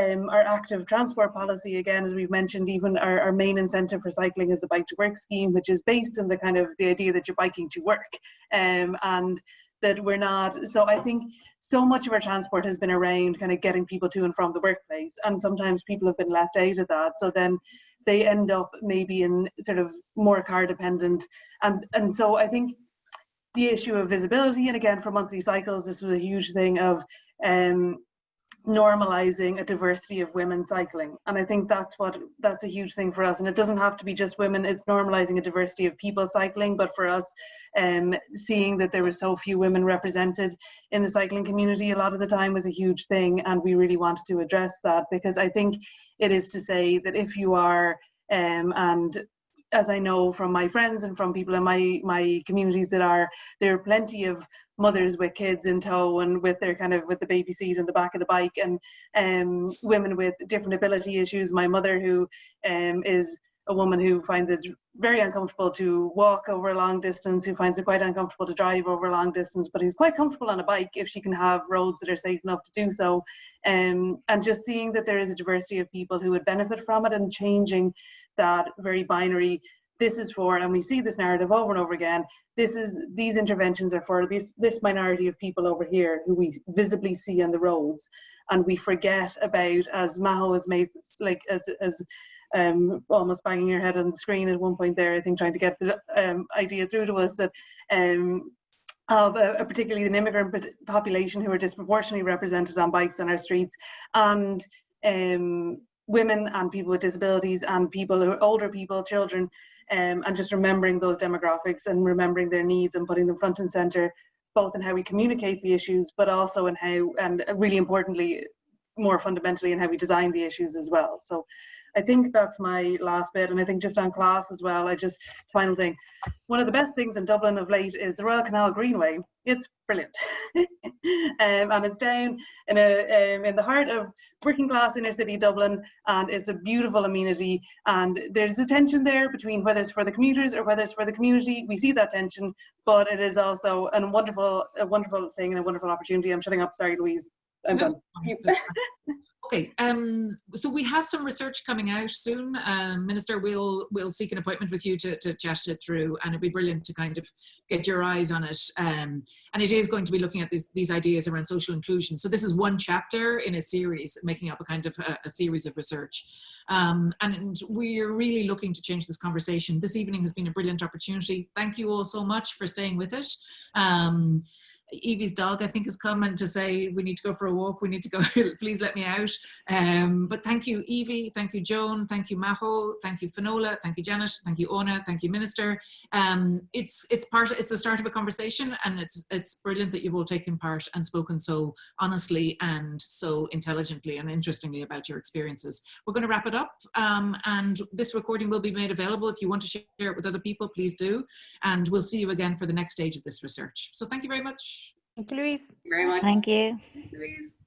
um, our active transport policy, again, as we've mentioned, even our, our main incentive for cycling is a bike to work scheme, which is based on the kind of the idea that you're biking to work. Um, and that we're not, so I think so much of our transport has been around kind of getting people to and from the workplace. And sometimes people have been left out of that. So then they end up maybe in sort of more car dependent. And, and so I think the issue of visibility, and again, for monthly cycles, this was a huge thing of um, normalizing a diversity of women cycling. And i think that's what that's a huge thing for us. And it doesn't have to be just women it's normalizing a diversity of people cycling. But for us um seeing that there were so few women represented in the cycling community a lot of the time was a huge thing. And we really wanted to address that because i think it is to say that if you are um and as I know from my friends and from people in my my communities that are there are plenty of mothers with kids in tow and with their kind of with the baby seat in the back of the bike and um, women with different ability issues. My mother who um, is a woman who finds it very uncomfortable to walk over a long distance, who finds it quite uncomfortable to drive over a long distance, but who's quite comfortable on a bike if she can have roads that are safe enough to do so. Um, and just seeing that there is a diversity of people who would benefit from it and changing that very binary this is for, and we see this narrative over and over again, this is, these interventions are for this, this minority of people over here who we visibly see on the roads. And we forget about, as Maho has made, like, as, as um, almost banging her head on the screen at one point there, I think trying to get the um, idea through to us that um, of a, a particularly an immigrant population who are disproportionately represented on bikes on our streets and um, women and people with disabilities and people who are older people, children um, and just remembering those demographics and remembering their needs and putting them front and center, both in how we communicate the issues, but also in how, and really importantly, more fundamentally in how we design the issues as well. So I think that's my last bit. And I think just on class as well, I just, final thing, one of the best things in Dublin of late is the Royal Canal Greenway. It's brilliant. [laughs] um, and it's down in, a, um, in the heart of working class inner city Dublin. And it's a beautiful amenity. And there's a tension there between whether it's for the commuters or whether it's for the community. We see that tension, but it is also a wonderful, a wonderful thing and a wonderful opportunity. I'm shutting up. Sorry, Louise. I'm done. [laughs] Okay, um, so we have some research coming out soon. Um, Minister, we'll we'll seek an appointment with you to, to chat it through, and it'd be brilliant to kind of get your eyes on it. Um, and it is going to be looking at these these ideas around social inclusion. So this is one chapter in a series, making up a kind of a, a series of research. Um, and we're really looking to change this conversation. This evening has been a brilliant opportunity. Thank you all so much for staying with us. Um, Evie's dog, I think, is coming to say we need to go for a walk. We need to go. [laughs] please let me out. Um, but thank you, Evie. Thank you, Joan. Thank you, Maho. Thank you, Finola. Thank you, Janet. Thank you, Ona. Thank you, Minister. Um, it's it's part. It's the start of a conversation, and it's it's brilliant that you've all taken part and spoken so honestly and so intelligently and interestingly about your experiences. We're going to wrap it up, um, and this recording will be made available. If you want to share it with other people, please do. And we'll see you again for the next stage of this research. So thank you very much. Thank you, Louise. very much. Thank you. Thanks, Louise.